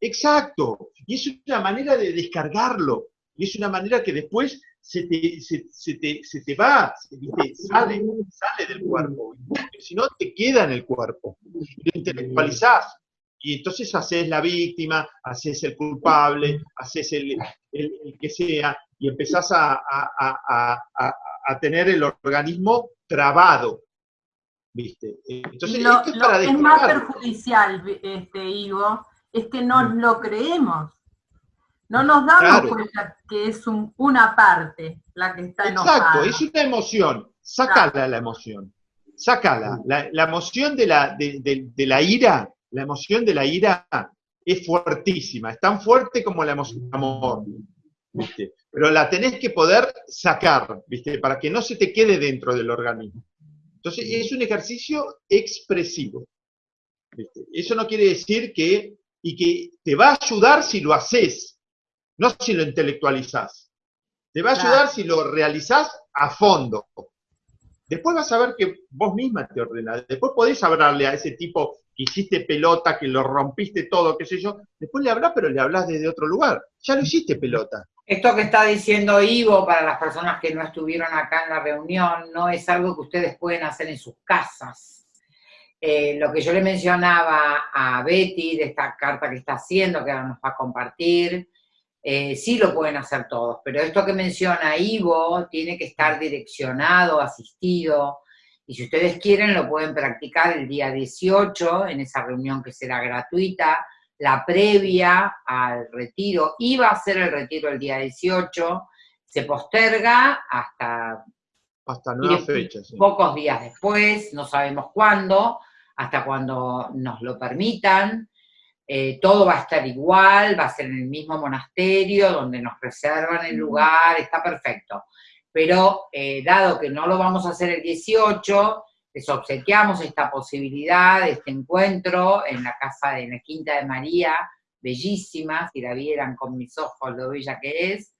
Exacto. Y es una manera de descargarlo. Y es una manera que después se te, se, te, se te va, sale, sale del cuerpo. Si no, te queda en el cuerpo. Lo intelectualizás. Y entonces haces la víctima, haces el culpable, haces el, que sea, y empezás a, a, tener el organismo trabado. ¿Viste? Entonces, lo, es, para es más perjudicial, este, Ivo, es que no mm. lo creemos. No nos damos cuenta que es una parte la que está enojada. Exacto, es una emoción. Sácala la emoción. Sácala. La, la emoción de la, de, la ira, la emoción de la ira es fuertísima. Es tan fuerte como la emoción de amor. ¿viste? Pero la tenés que poder sacar, ¿viste? Para que no se te quede dentro del organismo. Entonces, es un ejercicio expresivo. Eso no quiere decir que, y que te va a ayudar si lo haces, no si lo intelectualizás. Te va a ayudar si lo realizás a fondo. Después vas a ver que vos misma te ordenás. Después podés hablarle a ese tipo hiciste pelota, que lo rompiste todo, qué sé yo. Después le hablás, pero le hablas desde otro lugar. Ya lo hiciste pelota. Esto que está diciendo Ivo, para las personas que no estuvieron acá en la reunión, no es algo que ustedes pueden hacer en sus casas. Eh, lo que yo le mencionaba a Betty de esta carta que está haciendo, que ahora nos va a compartir, eh, sí lo pueden hacer todos, pero esto que menciona Ivo tiene que estar direccionado, asistido, y si ustedes quieren lo pueden practicar el día 18 en esa reunión que será gratuita, la previa al retiro, iba a ser el retiro el día 18, se posterga hasta, hasta nueva fecha, pocos días después, no sabemos cuándo, hasta cuando nos lo permitan, eh, todo va a estar igual, va a ser en el mismo monasterio, donde nos reservan el lugar, está perfecto. Pero eh, dado que no lo vamos a hacer el 18, les obsequiamos esta posibilidad, este encuentro en la casa de la Quinta de María, bellísima, si la vieran con mis ojos lo bella que es.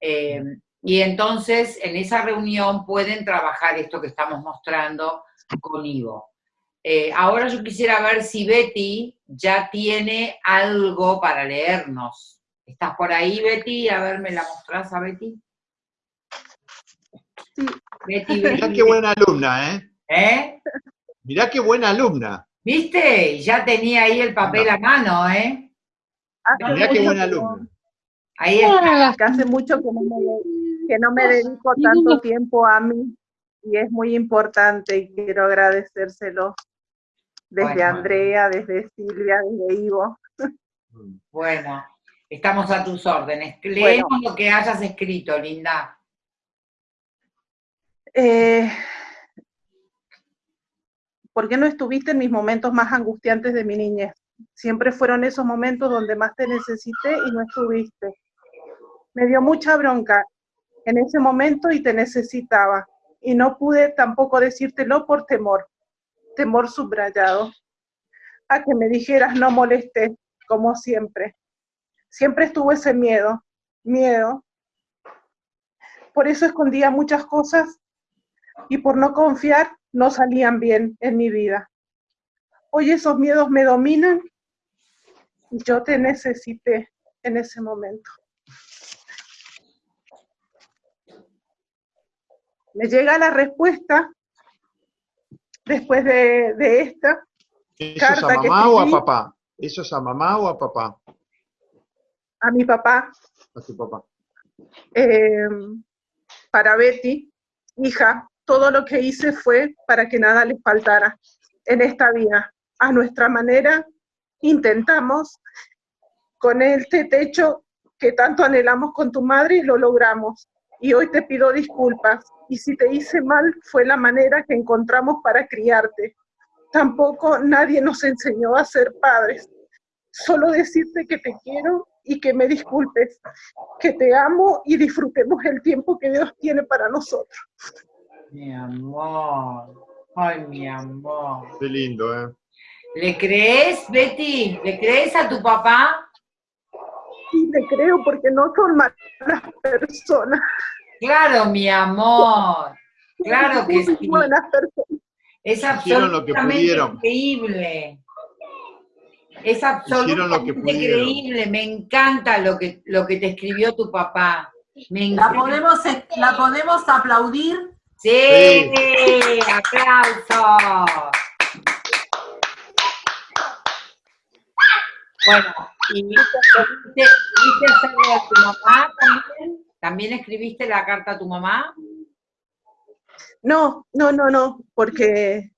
Eh, y entonces en esa reunión pueden trabajar esto que estamos mostrando con Ivo. Eh, ahora yo quisiera ver si Betty ya tiene algo para leernos. ¿Estás por ahí, Betty? A ver, ¿me la mostrás a Betty? Sí. Betty, Betty. qué buena alumna, ¿eh? ¿Eh? Mirá qué buena alumna. ¿Viste? Ya tenía ahí el papel a mano, ¿eh? Mirá qué buena alumna. Ahí está. Que hace mucho que no me, que no me dedico tanto tiempo a mí y es muy importante y quiero agradecérselo desde Andrea, desde Silvia, desde Ivo. Bueno, estamos a tus órdenes. Leemos lo que hayas escrito, Linda. Eh, ¿por qué no estuviste en mis momentos más angustiantes de mi niñez? Siempre fueron esos momentos donde más te necesité y no estuviste. Me dio mucha bronca en ese momento y te necesitaba. Y no pude tampoco decírtelo por temor, temor subrayado, a que me dijeras no molestes, como siempre. Siempre estuvo ese miedo, miedo. Por eso escondía muchas cosas y por no confiar no salían bien en mi vida. Hoy esos miedos me dominan y yo te necesité en ese momento. Me llega la respuesta después de, esta. ¿Eso es a mamá o a papá? ¿Eso es a mamá o a papá? A mi papá. A tu papá. Eh, para Betty, hija, todo lo que hice fue para que nada les faltara en esta vida. A nuestra manera intentamos con este techo que tanto anhelamos con tu madre y lo logramos. Y hoy te pido disculpas. Y si te hice mal, fue la manera que encontramos para criarte. Tampoco nadie nos enseñó a ser padres. Solo decirte que te quiero y que me disculpes, que te amo y disfrutemos el tiempo que Dios tiene para nosotros. Mi amor. Ay, mi amor. Qué lindo, ¿eh? ¿Le crees, Betty? ¿Le crees a tu papá? Sí, le creo porque no son malas personas. Claro, mi amor. Claro que sí. Buenas personas. Es absolutamente increíble. Es absolutamente increíble. Me encanta lo que, lo que te escribió tu papá. ¿La podemos, ¿La podemos aplaudir? Sí, aplausos. Bueno, ¿y viste, hacerlo a tu mamá también? ¿También escribiste la carta a tu mamá? No, no, no, no, porque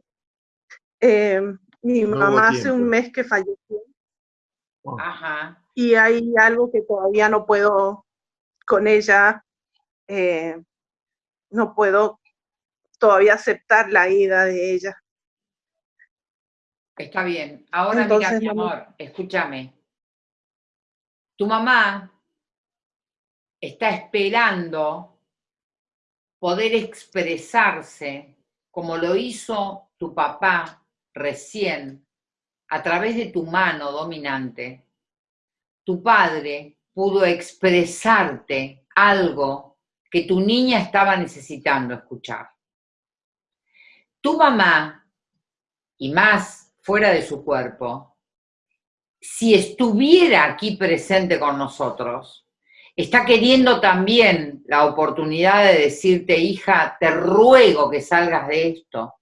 eh, mi mamá hace un mes que falleció. Ajá. Y hay algo que todavía no puedo con ella, eh, no puedo todavía aceptar la ida de ella. Está bien. Ahora mira, mi amor, escúchame. Tu mamá está esperando poder expresarse como lo hizo tu papá recién a través de tu mano dominante, tu padre pudo expresarte algo que tu niña estaba necesitando escuchar. Tu mamá, y más fuera de su cuerpo, si estuviera aquí presente con nosotros, está queriendo también la oportunidad de decirte, hija, te ruego que salgas de esto.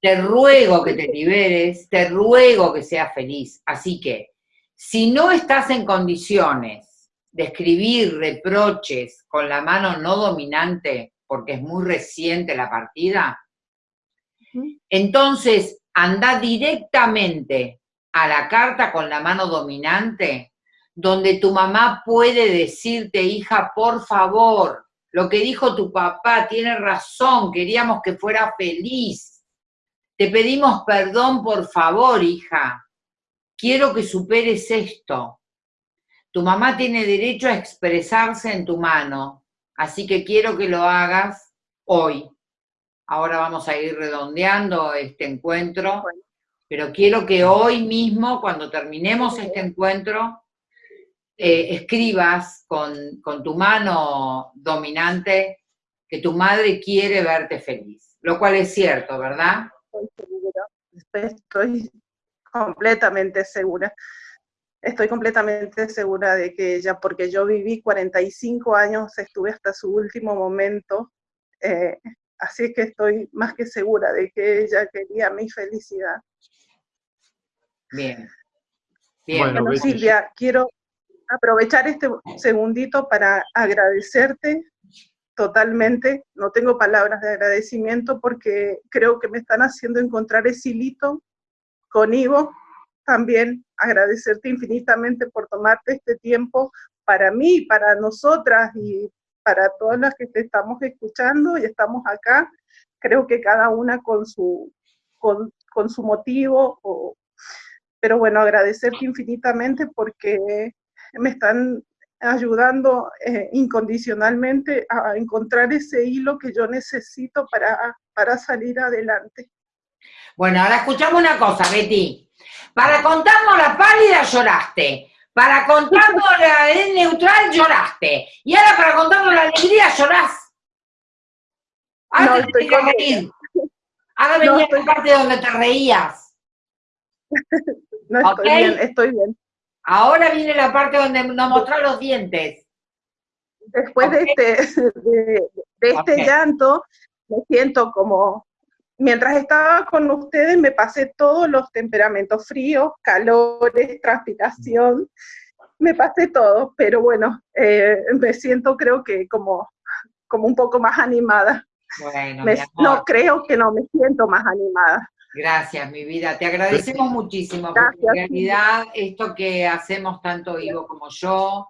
Te ruego que te liberes, te ruego que seas feliz. Así que, si no estás en condiciones de escribir reproches con la mano no dominante, porque es muy reciente la partida, entonces anda directamente a la carta con la mano dominante, donde tu mamá puede decirte, hija, por favor, lo que dijo tu papá tiene razón, queríamos que fuera feliz. Te pedimos perdón, por favor, hija. Quiero que superes esto. Tu mamá tiene derecho a expresarse en tu mano, así que quiero que lo hagas hoy. Ahora vamos a ir redondeando este encuentro pero quiero que hoy mismo, cuando terminemos este encuentro, eh, escribas con, tu mano dominante que tu madre quiere verte feliz, lo cual es cierto, ¿verdad? Estoy segura, estoy completamente segura. Estoy completamente segura de que ella, porque yo viví 45 años, estuve hasta su último momento, eh, así que estoy más que segura de que ella quería mi felicidad. Bien. Bueno, Silvia, quiero aprovechar este segundito para agradecerte totalmente. No tengo palabras de agradecimiento porque creo que me están haciendo encontrar ese hilito con Ivo. También agradecerte infinitamente por tomarte este tiempo para mí, para nosotras y para todas las que te estamos escuchando y estamos acá. Creo que cada una con su, con, con su motivo o, pero bueno, agradecerte infinitamente porque me están ayudando eh, incondicionalmente a encontrar ese hilo que yo necesito para, para salir adelante. Bueno, ahora escuchamos una cosa, Betty. Para contarnos la pálida lloraste. Para contarnos la neutral lloraste. Y ahora para contarnos la alegría llorás. Ahora no, te reír. Ahora venía la parte donde te reías. no estoy bien, estoy bien. Ahora viene la parte donde nos mostró los dientes. Después de este, de, este llanto, me siento como, mientras estaba con ustedes me pasé todos los temperamentos, fríos, calores, transpiración, me pasé todo, pero bueno, eh, me siento creo que como, como un poco más animada. Bueno, no, creo que no, me siento más animada. Gracias, mi vida. Te agradecemos muchísimo, porque en realidad esto que hacemos tanto Ivo como yo,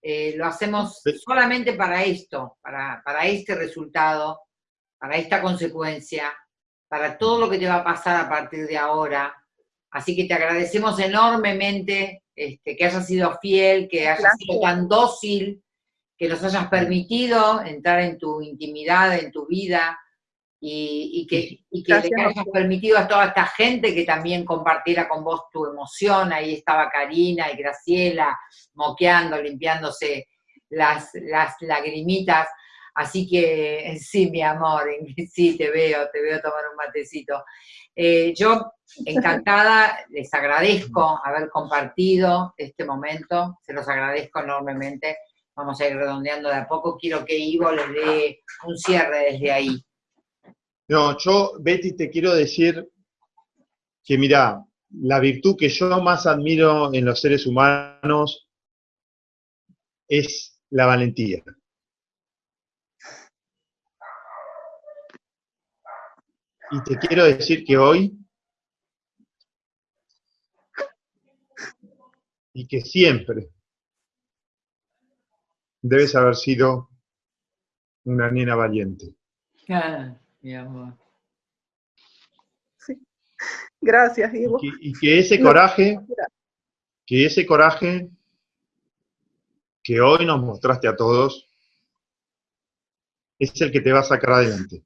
eh, lo hacemos solamente para esto, para, para este resultado, para esta consecuencia, para todo lo que te va a pasar a partir de ahora. Así que te agradecemos enormemente este, que hayas sido fiel, que hayas sido tan dócil, que nos hayas permitido entrar en tu intimidad, en tu vida, y, que, y que le hayas permitido a toda esta gente que también compartiera con vos tu emoción. Ahí estaba Karina y Graciela moqueando, limpiándose las, las lagrimitas. Así que sí, mi amor, sí, te veo, te veo tomar un matecito. Eh, yo, encantada, les agradezco haber compartido este momento, se los agradezco enormemente. Vamos a ir redondeando de a poco. Quiero que Ivo les dé un cierre desde ahí. No, yo, Betty, te quiero decir que mira, la virtud que yo más admiro en los seres humanos es la valentía. Y te quiero decir que hoy, y que siempre, debes haber sido una nena valiente. Ah mi amor. Sí. Gracias, Ivo. Y que, ese coraje, que ese coraje que hoy nos mostraste a todos, es el que te va a sacar adelante.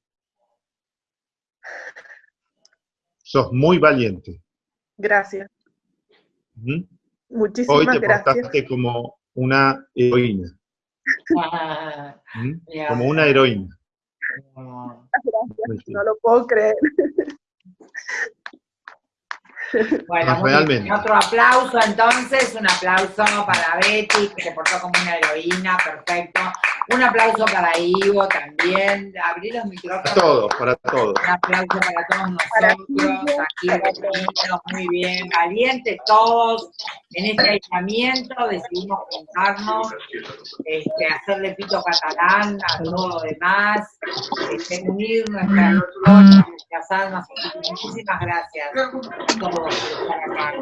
Sos muy valiente. Gracias. ¿Mm? Muchísimas Hoy te gracias. portaste como una heroína. ¿Mm? Como una heroína. Gracias. No lo puedo creer. Bueno, muy bien. otro aplauso entonces, un aplauso para Betty, que se portó como una heroína, perfecto. Un aplauso para Ivo también, abrir los micrófonos. Para todos, para todos. Un aplauso para todos nosotros, aquí reunidos, muy bien, valientes todos. En este aislamiento decidimos juntarnos, este, hacerle pito catalán a todo lo demás, este, unir nuestras nuestras almas. Muchísimas gracias a todos por estar acá.